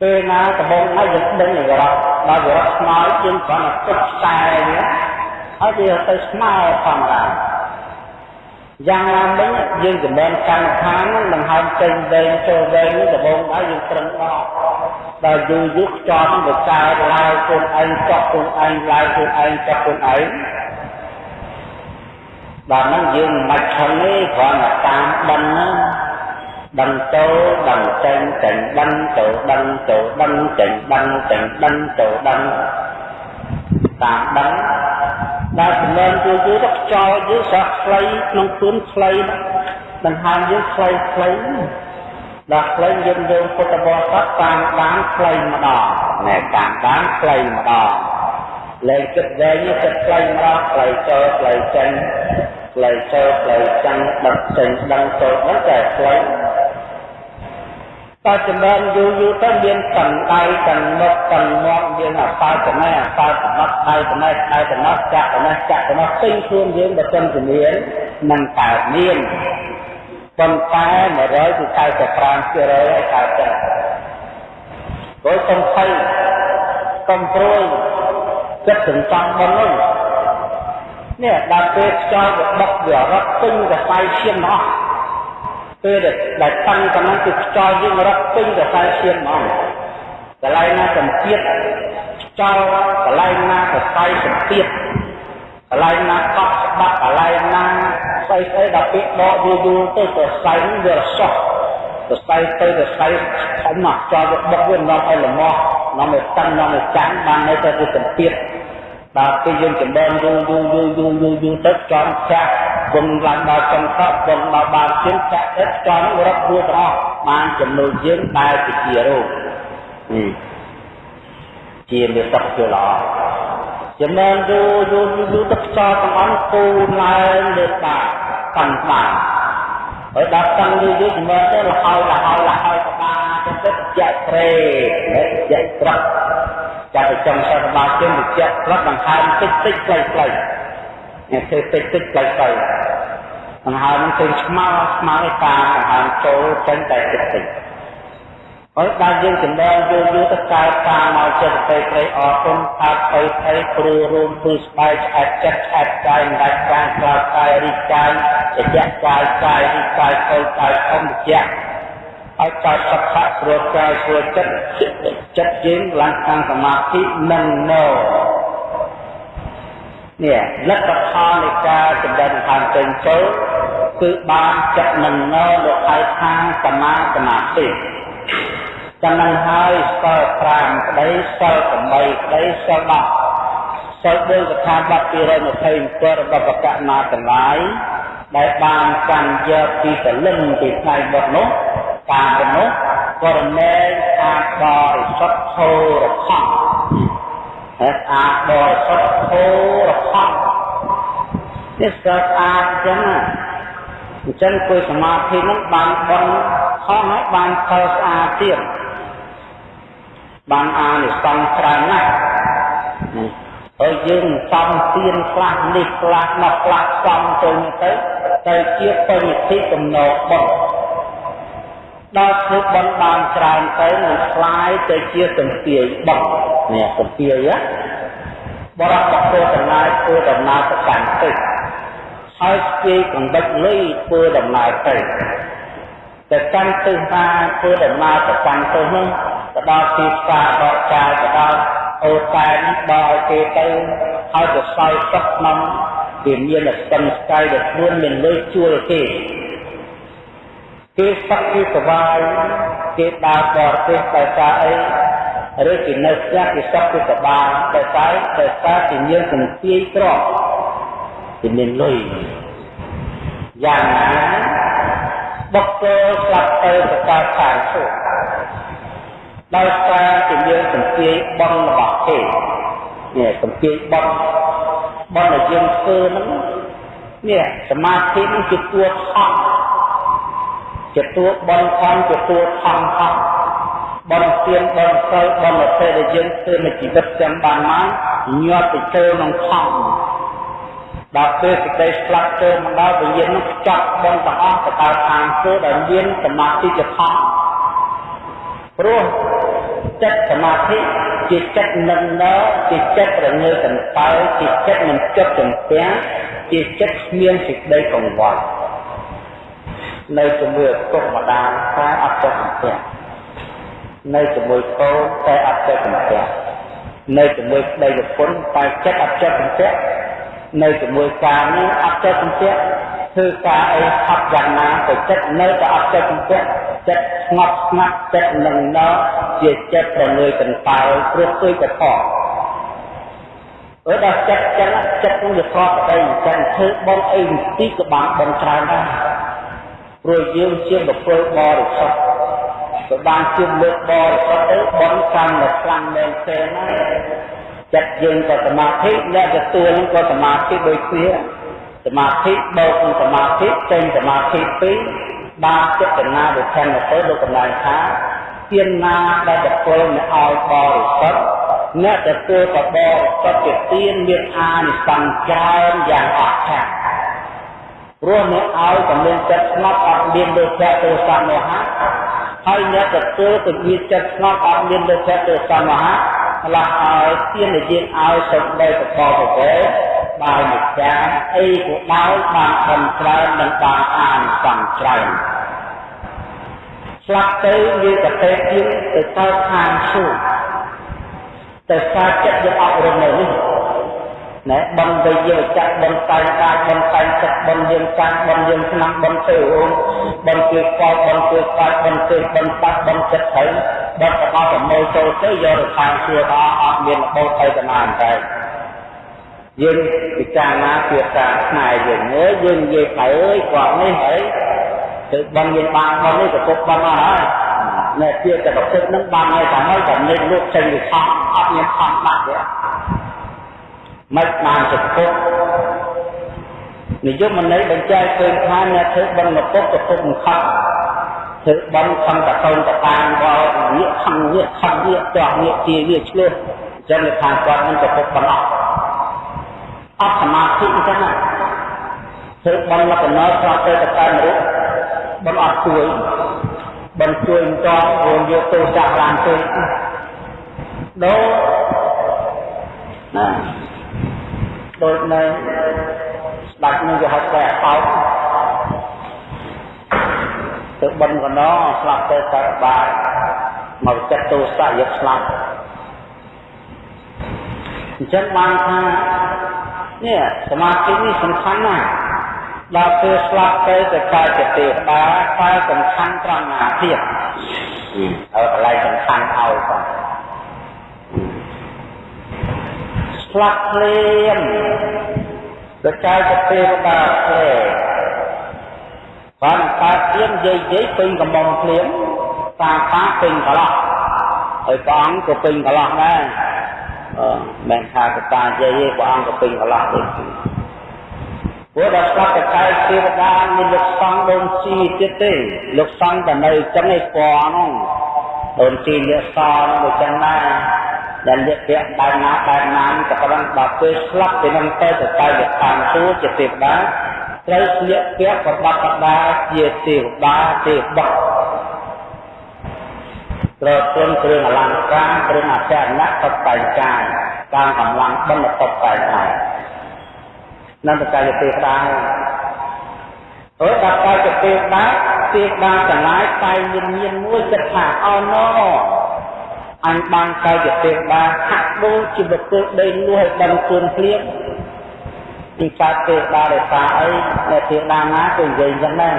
ពេលណាដំបងហើយយើងដឹងរត់ដល់រត់ស្មោយយើងគ្រាន់តែទុកខ្សែនេះហើយវាទៅស្មើធម្មតាយ៉ាងណាមិញយើងចំណេញកម្មដ្ឋាននឹងដង្ហើមចេញវែងចូលវែងនេះដំបងហើយយើងត្រឹមដកដល់យូរយូរខ្យល់វាកើតឡើងខ្លួនឯងចុះខ្លួនឯងឡើងខ្លួនឯងចុះខ្លួនឯងដល់ហ្នឹងយើងមិនបាច់ខឹងទេគ្រាន់តែតាមដឹងហ្នឹង ដឹងចូលដឹងចេញចេញដឹងចូលដឹងចូលដឹងចេញដឹងចេញដឹងចូលដឹងតាមដឹងដែលចំណេញយូរយូរទៅខ្យល់យើងស្រស់ខ្លីក្នុងខ្លួនខ្លីដង្ហើមយើងខ្លីខ្លីដល់ខ្លីយើងយើងពុទ្ធបរិស័ទតាមដានខ្លីម្ដងណែតាមដានខ្លីម្ដងលែងគិតវែងគិតខ្លីម្ដងខ្លីចូលខ្លីចេញខ្លីចូលខ្លីចាំងដឹកចេញដឹងចូលហ្នឹងតែខ្លី តើចំណែនយូរយូរទៅមានកណ្ដៃកណ្មុខកណ្មាត់មានអសោចំណេះអសោចំណត់ដៃចំណេះដៃចំណត់ចាក់ចំណេះចាក់ចំណត់ពេញខ្លួនយើងបើសិនជាមាននឹងកើតមានប៉ុន្តែ100គឺ95%ឲ្យកើតទៅព្រោះសំភ័យកំព្រួយចិត្តសន្សំបុណ្យនោះនេះដល់ពេលខ្យល់វាបុកវារត់ពេញកសែឈាមអស់ ពេលដែលតាំងកណ្ដាលគឺខ្យល់យើងរត់ពេញកសែឈាមហ្មងកន្លែងណាសំពាធខ្យល់កន្លែងណាកសែសំពាធកន្លែងណាកប់ស្បាក់កន្លែងណាស្អីស្អីដល់ពេលដកយូរយូរទៅកសែនឹងវារសោះកសែទៅកសែធំណាស់ខ្យល់វាបុកវានាំឲ្យល្មោះនាំឲ្យតាំងនាំឲ្យចាំងបាននៅតែវាសំពាធ ដល់ពេលយើងចម្រើនយូរយូរយូរយូរយូរយូរទៅចំចាស់គុណឡើងដល់ចុងសពគុណដល់បានជិនចាក់ទឹកចង់រត់រួចទាំងអស់បានចំណូលយើងដែលជារោគនេះជាមេទឹកជាល្អចំណែកយូរយូរយូរទឹកខ្យល់ទាំងអស់គូឡើងលើតាកាន់បានហើយដល់តាំងយូរយូរចំណែកទៅលហើយលហើយលហើយក៏បានទៅទឹកជាក់ព្រេជាក់ត្រឹក ចាប់ទៅចុងសតបាជើងទៅជាក់ត្រឹកដង្ហើមតិចតិចខ្លីខ្លីនេះធ្វើតិចតិចខ្លីខ្លីដង្ហើមនឹងឃើញស្មៅស្មៅឯតាមដង្ហើមចូលចេញតែតិចតិចហើយដល់យើងចំណងយូរយូរទៅកើតតាមមកចិត្តទៅព្រៃអរគុណថាទៅទៅព្រឺរួមព្រឺស្បែកឆ្អែតចិត្តឆ្អែតកាយមិនដាច់ប្រាណក្រៅកាយរីកកាយជាកាយកាយរីកកាយខូចកាយធំជា ឲ្យកើតសក្ខៈព្រោះកាយព្រោះចិត្តចិត្តយើងឡើងខាងសមាធិនឹងនៅនេះលទ្ធផលនៃការចម្រើនខាងចេញចូលគឺបានចិត្តនឹងនៅនៅឯខាងសមាសមាធិចំណងហើយសិល5ក្តីសិល8ក្តីសិល10សិល4កថាបទ227របស់បកណាទាំងឡាយដែលបានកាន់យកពីកលឹងពីថ្ងៃបុត្រនោះ តាមនោះក៏រមែងអាចបរិសុទ្ធធោរខំហើយអាចបរិសុទ្ធធោរខំនេះស្អាតអាចចឹងអញ្ចឹងគួយសមាធិនឹងបានបន់ខំហើយបានផលស្អាតទៀតបានអានិសង្សច្រើនណាស់ហើយយើងសំទៀនខ្លះនេះខ្លះនោះខ្លះសំទៅទៅទៅជាបញ្ញតិកំណោបុណ្យ ដល់ធ្វើបន់បានច្រើនទៅនឹងคล้ายទៅជាសំភាយបន់នេះសំភាយបរោះបកដំណើរធ្វើដំណើរទៅកាន់ទឹកហើយស្គីកណ្ដិតលុយធ្វើដំណើរទៅទៅកាន់ទិសថាធ្វើដំណើរទៅកាន់ទិសនោះទៅដល់ទីផ្សារដកចាយទៅដល់អូតែនបោឲ្យគេទៅហើយទៅសោយទឹកក្នុងវាមានស្ទឹងស្កាយដែលខ្លួនមានលុយជួលគេ គេសឹកគេសបាយគេដើរបរទេសដោយសារអីឬគេនៅផ្ទះគេសឹកគេសបាយដោយសារដោយសារគេមានសន្ទាយក្រគេមានលុយយ៉ាងណាបុគ្គលស្លាប់ទៅទៅកើតខាងសួគ៌ដោយសារជាយើងសន្ទាយបន់របស់គេនេះសន្ទាយបន់បន់ដែលយើងធ្វើហ្នឹងនេះសមាធិនឹងជាតួថោ ជាតួបន់ខំជាតួថងថងបន់ទៀនបន់សិលបន់អធិដែលយើងធ្វើនៅជីវិតចាំបានមកញាត់ទៅចូលក្នុងថងដល់ពេលសេចក្តីស្លាប់ចូលមកដល់វិញ្ញាណនោះខ្ចប់បន់ទាំងអស់ទៅដល់ខាងធ្វើដែលមានសមាធិជាថងព្រោះចិត្តសមាធិជាចិត្តនឹងណជាចិត្តរងើកន្តើយជាចិត្តមិនចិត្តចំពាំងជាចិត្តគ្មានសេចក្តីកង្វល់ នៅជាមួយពុកម្ដាយតែអត់ចិត្តចំពាំងនៅជាមួយកូនតែអត់ចិត្តចំពាំងនៅជាមួយប្តីប្រពន្ធតែចិត្តអត់ចិត្តចំពាំងនៅជាមួយការនេះអត់ចិត្តចំពាំងធ្វើការអីហត់យ៉ាងណាក៏ចិត្តនៅតែអត់ចិត្តចំពាំងចិត្តស្ងប់ស្ងាត់ចិត្តនឹងណជាចិត្តប្រងើយកន្តើយព្រោះគឺកថោអឺដល់ចិត្តចឹងចិត្តនឹងវាខកប្តីចឹងធ្វើបងអីទីក៏បានបងច្រើនដែរ ព្រោះយើងជាបុគ្គលបរិសុទ្ធក៏បានជាលើកបរិសុទ្ធទៅបងកម្មនៅខ្លាំងមែនទេណាចិត្តយើងក៏សមាធិអ្នកទទួលនឹងក៏សមាធិដូចគ្នាសមាធិបូកនឹងសមាធិចេញសមាធិពីរបានចេតនាវិធានទៅលោកកម្លាំងថាទានណាដែលបុគ្គលអ្នកឲ្យបរិសុទ្ធអ្នកទទួលក៏បរិសុទ្ធជាទានមានអានិសង្សច្រើនយ៉ាងអស្ចារ្យ ព្រោះអ្នកឲ្យក៏មានចិត្តស្ងប់អត់មានលោភៈទោសៈមោហៈហើយអ្នកទទួលក៏មានចិត្តស្ងប់អត់មានលោភៈទោសៈមោហៈផ្លាស់ឲ្យទានដែលយើងឲ្យទៅដល់ប្រកបទៅដោយម្ចាស់អីក៏ដោយបានបំច្រើននិងបានអានសំច្រើនស្លាប់ទៅវាកតេជាទៅកើតខាងសួគ៌តែសារចិត្តយើងអប់រំនៅនេះ ណែបំទៅយើងចាក់បំតែងកាយបំតែងចិត្តបំយើងកាត់បំយើងឆ្នាំបំទៅអូនបំគឺកោបំគឺកាត់បំគឺបំតាក់បំចិត្តទៅបំប្រកបប្រមូលចូលទៅយកទៅខាងសួគ៌ថាអត់មានរបូតទៅតាមតែយើងពិចារណាពីការខ្មែរយើងអើយយើងនិយាយទៅអើយគាត់នេះអីទៅបងយើងបានបងនេះក៏ពុកបងអស់ហើយនៅជាតែប្រភពនឹងបានហើយតែហើយតែនិយាយលោកចេញពីខំអត់មានខំដាក់ទេ មិនបានទៅពុកនិយមន័យបញ្ជាក់ឃើញថាអ្នកធ្វើបងមកពុកទៅពុកមិនខំធ្វើបងខំតកូនតតាមដល់វាខំវាខំវាទាស់វាជាវាឆ្លោះចឹងថាគាត់មិនទៅពុកបងអស់អត់សមាធិអញ្ចឹងណាធ្វើបំលក្ខណៈស្រាប់ទៅទៅតាមរូបបំអត់ជួយបំជួយមិនតរួមយកទោសចាក់ឡើងទៅដូរណា ដូចនៅស្ដាច់នឹងគេហៅតែអោតទៅបិណ្ឌកណស្លាប់ទៅតែបាយមកចិត្តទោសៈយកស្លាប់អញ្ចឹងបានថានេះសមាធិនេះសំខាន់ណាស់ដល់ពេលស្លាប់ទៅទៅកាយជាទេវតាតែសំខាន់ត្រង់ណាទៀតហើយកន្លែងសំខាន់ឲ្យបង ស្លាប់ភ្លាមទៅកាយជាទេវតាភ្លាមបានកើតភ្លាមយាយយាយពេញកំងភ្លាមតាតាពេញកន្លោះហើយព្រះអង្គក៏ពេញកន្លោះដែរមិនថាកតាយាយព្រះអង្គក៏ពេញកន្លះដូចគ្នាព្រោះដល់ស្លាប់តែកែទេវតាមានលោកសង្ឃដូនជីទៀតទេលោកសង្ឃតែនៅចឹងឯពណ៌ហ្នឹងដូនជីលាសហ្នឹងដូចចឹងដែរ ដែលលាកពាក់បែបណាបែបណាក៏ប៉ុន្តែដល់ពេលស្លាប់ទៅនឹងទៅទៅកែវាតាមសួរជាទេវតាត្រូវស្លៀកពាក់ប្រដាប់ប្រដាជាទេវតាទេវបុត្រត្រូវព្រមគ្រឿងអលង្ការគ្រឿងអចរណៈតុបតែងកាយតាមកម្លាំងបិណ្ឌតុបតែងកាយនឹងបកាយទេដែរអើដល់កាយទេដែរទេបានចំណាយតែញញៀនមួយចិត្តថាអណ អញបានកាយទេដែរហាក់ដូចជាបុគ្គលដេញលួឲ្យដឹងខ្លួនភ្លាមពីកើតទេដែរដោយសារអីអ្នកទេដាណាគឺនិយាយចឹងដែរ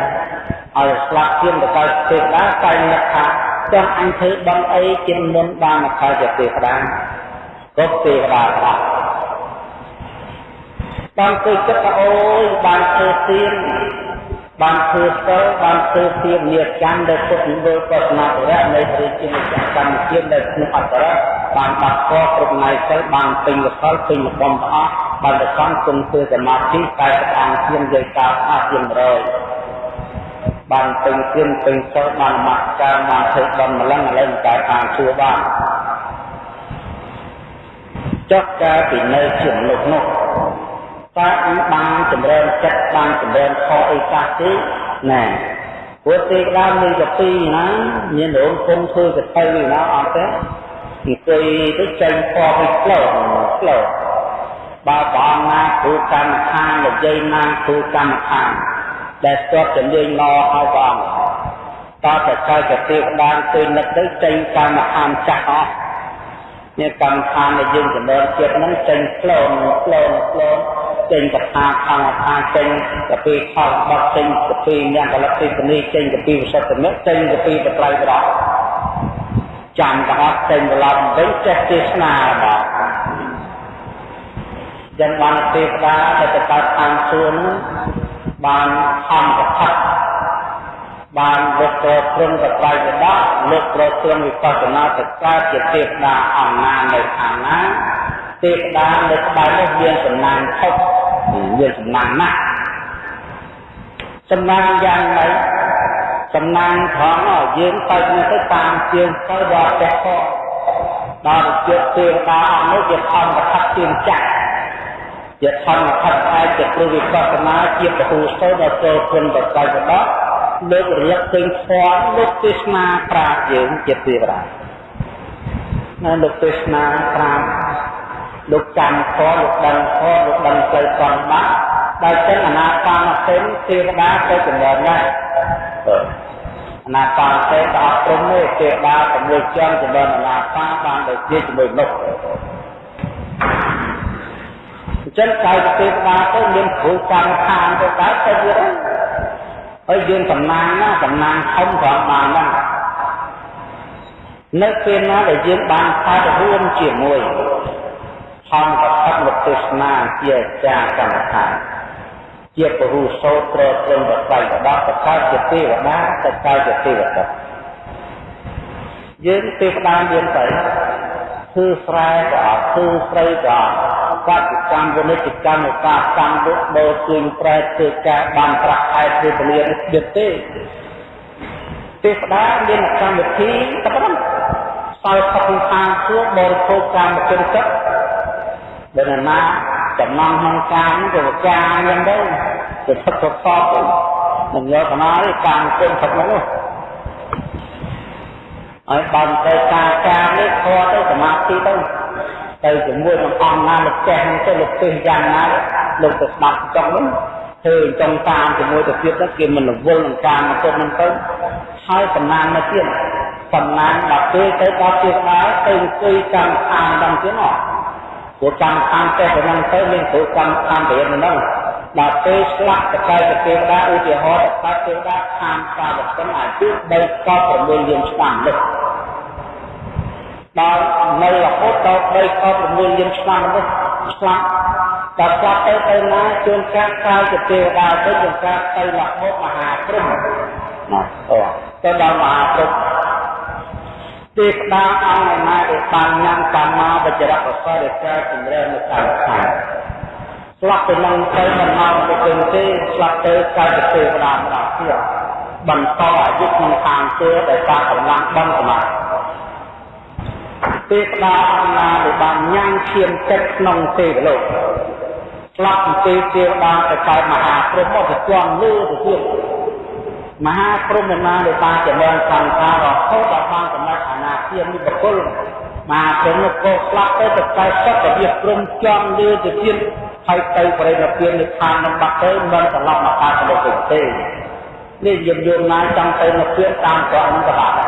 ឲ្យស្លាប់ជាងទៅកើតទេដែរតែអ្នកថាចង់អញធ្វើបងអីជាមុនបានមកខលជាទេវតាក៏ទេវតាខ្លះបានទៅចិត្តថាអូយបានធ្វើទៀន បានធ្វើសិលបានធ្វើទៀនញាកម្មដែលពុទ្ធនិវរបស្នាពរៈនៃព្រះជាម្ចាស់កម្មជាតិនៅក្នុងអត្តរៈបានបាត់កគ្រប់ណៃសិលបានពេញកសលពេញលំទាំងអស់បានប្រកាន់គុំធ្វើសមាធិតែប្រកាន់ជាងយាយកាថាជា100បានពេញគៀនពេញសិលបានមកការបានធ្វើបំម្លឹងឥឡូវតែតាមសួរបានចុះកាលពីនៅជាមនុស្សនោះ តើអញបានចម្រើនចិត្តបានចម្រើនខអីខ្លះទេណែព្រោះទេដើមមានកពីណាមានរោងគុំធ្វើកទៅណាអត់ទេអង្គុយទៅចេញខពីផ្លូវផ្លូវបើបងណាគ្រូកម្មដ្ឋាននិយាយណាគ្រូកម្មដ្ឋានដែលស្ទាត់ជំនាញមកហើយព្រះអង្គតើតែចៅទៅទៀបដានទៅនឹកទៅចេញកម្មដ្ឋានចាស់អស់នេះកម្មដ្ឋានដែលយើងចំណើជាតិហ្នឹងចេញក្លូនក្លូនក្លូន ចេញកថាកម្មដ្ឋានចេញកពីខលបត់ចេញកពីញាក់កលិទ្ធិនីចេញកពីវិសុទ្ធមិចេញកពីបត្រៃប្រោចាំទាំងអស់ចេញត្រឡប់វិញចេះទេសនារបស់យ៉ាងបានទេវតាដែលទៅកើតតាមសួននោះបានខំប្រផាត់បានលោកប្រព្រឹងប្រត្រៃបដលោកប្រព្រឹងវិបស្សនាទៅកើតជាទេវតាអង្គណានៅខាងណា ទេវតានៅក្បែរនោះមានសំណាងថុកមានសំណាងណាស់សំណាងយ៉ាងម៉េចសំណាងថងយើងទៅទៅតាមជាងទៅវត្តព្រះដល់ជាទេវតាអង្គនោះវាខំប្រផាត់ជាងចាក់យធម្មខត្តឯជាព្រោះវិបស្សនាជាពហុស្ទដល់ចូលគុណបកៃបដលើករយៈពេញធម៌លោកទេសនាប្រាជ្ញយើងជាទេវតានៅលោកទេសនាប្រាជ្ញ លោកចាំធម៌លោកដឹងធម៌លោកដឹងផ្លូវកំបាក់ដែលចឹងអនាបានសេនទេវតាទៅចំណើណាស់អនាបានសេនក៏អត់ព្រមទេទេវតា6ជាន់ចំណើអនាបានបានដូចជាជាមួយនោះចឹងកាយទេវតាទៅមានគ្រូកម្មឋានទៅដែរទៅទៀតហើយយើងសំណាងណាសំណាងធំប្រងបានណានៅពេលណាដែលយើងបានកើតរួមជាមួយ ធម្មប្រសិទ្ធលោកទេសនាជាអាចារ្យកម្មដ្ឋានជាពរុសោត្រត្រឹមប្រស័យដកប្រកាសជាទេវតាទៅកើតជាទេវតាយើងទេវតាយើងទៅគឺស្រែក៏អត់គឺស្រីក៏បច្ចកម្មវិនិច្ឆ័យកម្មឧបាកម្មពុទ្ធដោជើងប្រែធ្វើការបានប្រាក់ខែធ្វើពលានេះទៀតទេទេវតាមានកម្មវិធីតែប៉ុណ្ណឹងសល់ផុតខាងជួបរិភោគកម្មវិធីចិត្ត ដែលណាចំណងក្នុងការនេះក៏ចាយ៉ាងដែរទៅផឹកទៅសពមិនយកកណាទេការគុំផឹកនោះហើយបានទៅការការនេះខទៅសមាធិទៅទៅជាមួយនឹងអង្គណាលោកចេះនឹងទៅលោកពេះយ៉ាងណាលោកទៅស្ដាប់ចង់នោះធ្វើចង់តាមជាមួយទៅទៀតទៅគេមិនរវល់នឹងការមកទៅនឹងទៅហើយសំណាងមកទៀតសំណាងដល់ពេលទៅដល់ទៀតដែរទៅអង្គុយកម្មឋានដល់ទៀតនោះព្រោះកម្មឋានតែប៉ុណ្ណឹងទៅមានព្រោះកម្មឋានទៅហ្នឹងដល់ពេលស្លាប់តកែទេវតាឧទាហរណ៍តកែទេវតាឋានសាវកិនអាយុ3ក6លានឆ្នាំនេះដល់នៅរហូតដល់3ក6លានឆ្នាំនេះស្លាប់ដល់ស្លាប់ទៅទៅណាជួនកាលកាលជាទេវតាទៅជួនកាលទៅរហូតមហាព្រំណាអូទៅដល់មហាព្រំ ទេវតាអង្គណាដែលបានញ៉ាំកម្មាវចរៈកសលដែលកើតជំរឿននៅតាមឋានស្លាប់ទៅនឹងទៅមិនមកទៅគង់ទេស្លាប់ទៅកើតជាទេវតាម្ដងទៀតបន្តអាយុក្នុងឋានទេដែលការកម្លាំងបំសមាធិទេវតាអង្គណាដែលបានញ៉ាំឈាមទឹកក្នុងទេវលោកស្លាប់ពីទេវទេវតាទៅកើតមហាព្រហ្មទៅជាន់លើទៅទៀត មហាព្រហ្មណាដែលបានចម្រើនសង្ខាររហូតដល់បានសម្រេចអនាគតនេះបុគ្គលមហាព្រហ្មក៏ស្លាប់ទៅទៅកើតសុខវិបព្រំជាន់លើទៅទៀតហើយទៅបរិនិព្វាននិព្វាននឹងបាត់ទៅមិនត្រឡប់មកកើតលោកវិញទេនេះយើងយល់ណាចង់ទៅនិព្វានតាមក្រអន្តរជាតិ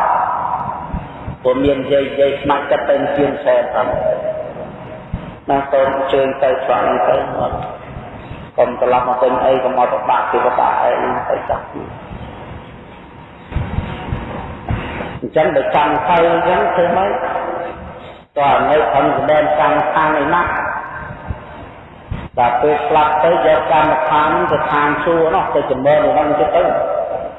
ព្រោះមានយាយយាយស្មាច់ចិត្តទៅជាងសែនផងណាកូនជើងទៅឆ្លងទៅមកកុំត្រឡប់មកពេញអីកុំមកប្របាក់ទេប្របាក់អីទៅចាស់ ចឹងបើចាំទៅអញ្ចឹងធ្វើម៉េចតើនៅខំសម្ដែងកម្មខាងឯណាដល់ពេលស្លាប់ទៅយកកម្មដ្ឋានទៅឋានសួគ៌នោះទៅចម្រើននៅហ្នឹងទៅទៅ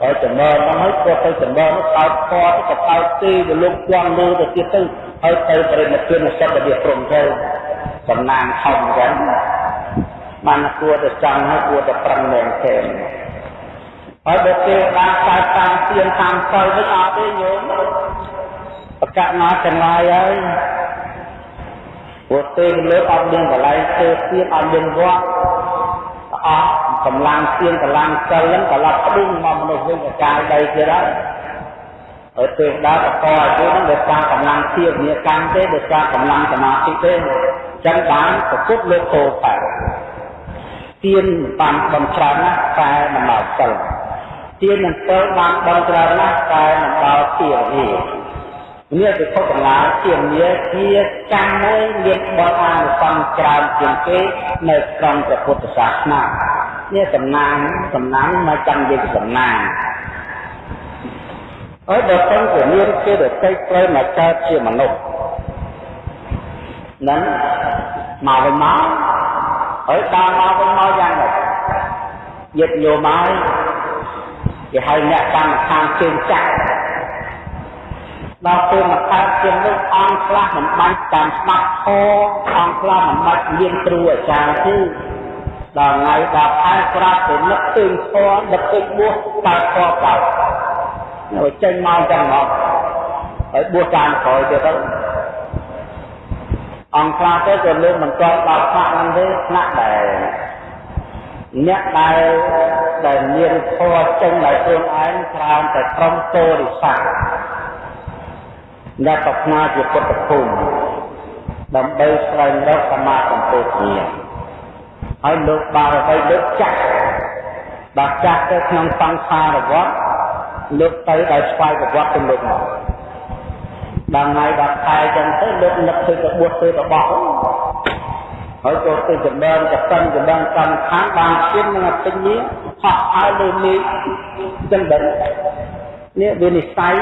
ហើយចម្រើនហ្នឹងហើយគាត់ទៅចម្រើននោះកោតពណ៌ទៅកោតទីទៅលោកជាន់លើទៅទៀតទៅហើយទៅបរិនិព្វានសិទ្ធិរបៀបព្រមទៅសំណាងធំអញ្ចឹងបានគួរទៅចង់ហើយគួរទៅប្រឹងមែនទេ ហើយបើគេបានកើតតាមទៀនតាមសិលវិញអត់ទេញោមបកណាចំណាយហើយព្រោះទេលើអត់មានកន្លែងធ្វើទៀនអត់មានវត្តអស់កម្លាំងទៀនកម្លាំងសិលហ្នឹងក៏ឡាប់ផ្ដុំមកមនុស្សវិញអាចារ្យដីទៀតហើយហើយពេលដើរតអាយុហ្នឹងដោយសារកម្លាំងទៀនមានកម្មទេដោយសារកម្លាំងសមាធិទេអញ្ចឹងបានប្រពុតលោកពោបែទៀនបានបំច្រើនណាស់តែមិនដល់សិល ទៀននឹងទៅបានបំច្រើនណាស់តែមិនដល់ទៀនទេនេះពិភពកម្លាជាមាជាកម្មមួយមានបនអានុសង្ឃច្រើនជាងគេនៅក្នុងព្រះពុទ្ធសាសនានេះសំណាងសំណាងមកចាំនិយាយសំណាងអើដល់ទៅជាមានគេទៅតិចត្រូវមកកើតជាមនុស្សនឹងមកវិញមកហើយដល់មកវិញមកយ៉ាងម៉េចយឹកយកមក គេហៅអ្នកកម្មដ្ឋានជើងចាក់ដល់ពេលមកកើតជានោះអង្គខ្លះមិនបាច់តាមស្ដាប់ធម៌អង្គខ្លះមិនបាច់មានគ្រូអាចារ្យទេដល់ថ្ងៃដល់ខែប្រាប់ទៅនឹកឃើញធម៌ដឹកពេកបួសកើតធម៌បោនៅចេញមកចឹងមកហើយបួសតាមក្រោយទៀតទៅអង្គខ្លះទៅក៏លើកមិនទាន់ដល់ថ្នាក់ហ្នឹងទេថ្នាក់ដែលអ្នកដែល ដែលមានធម៌ចេញដោយខ្លួនឯងច្រើនតែក្រុមតោរិស័កអ្នកប្រាថ្នាជាពុទ្ធភូមិដើម្បីស្វែងរកសមាសម្ពោធិហើយលោកបារមីលោកចាស់បាទចាស់ទៅក្នុងសង្សារវត្តលោកទៅដោយស្វ័យប្រវត្តិទៅលោកមកដល់ថ្ងៃដល់ខែចឹងទៅលោកនឹកទៅទៅបួសទៅរបស់ ហើយក៏ទៅចម្រើនកសិនចម្រើនកម្មខាងបានជិននឹងអតិញីហោះហើរលើមេឃចឹងដែរនេះវានិស័យ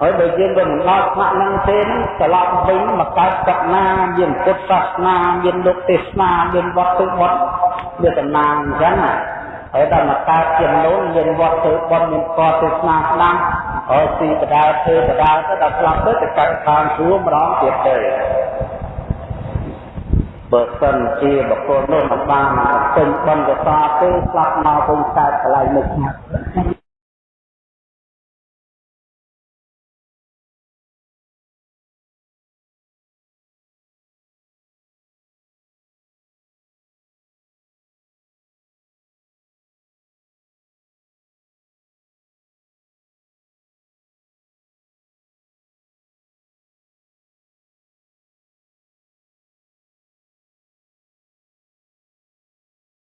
ហើយបើយើងមិនដល់ថ្នាក់ហ្នឹងទេត្រឡប់វិញមកកើតសក្ណាមានពុទ្ធសាសនាមានលោកទេសនាមានវត្តទុវត្តមានតំណាងអញ្ចឹងណាហើយដល់មកកើតជាមនុស្សមានវត្តធ្វើបុណ្យមានកទេសនាស្ដាំហើយទីបដាធ្វើបដាទៅដល់ស្លាប់ទៅទៅកាត់ខាងជួម្ដងទៀតទៅ បើសិនជាបុគ្គលនោះមិនបានពេញបុណ្យកសលទេស្លាប់មកវិញកើតកន្លែងមុខ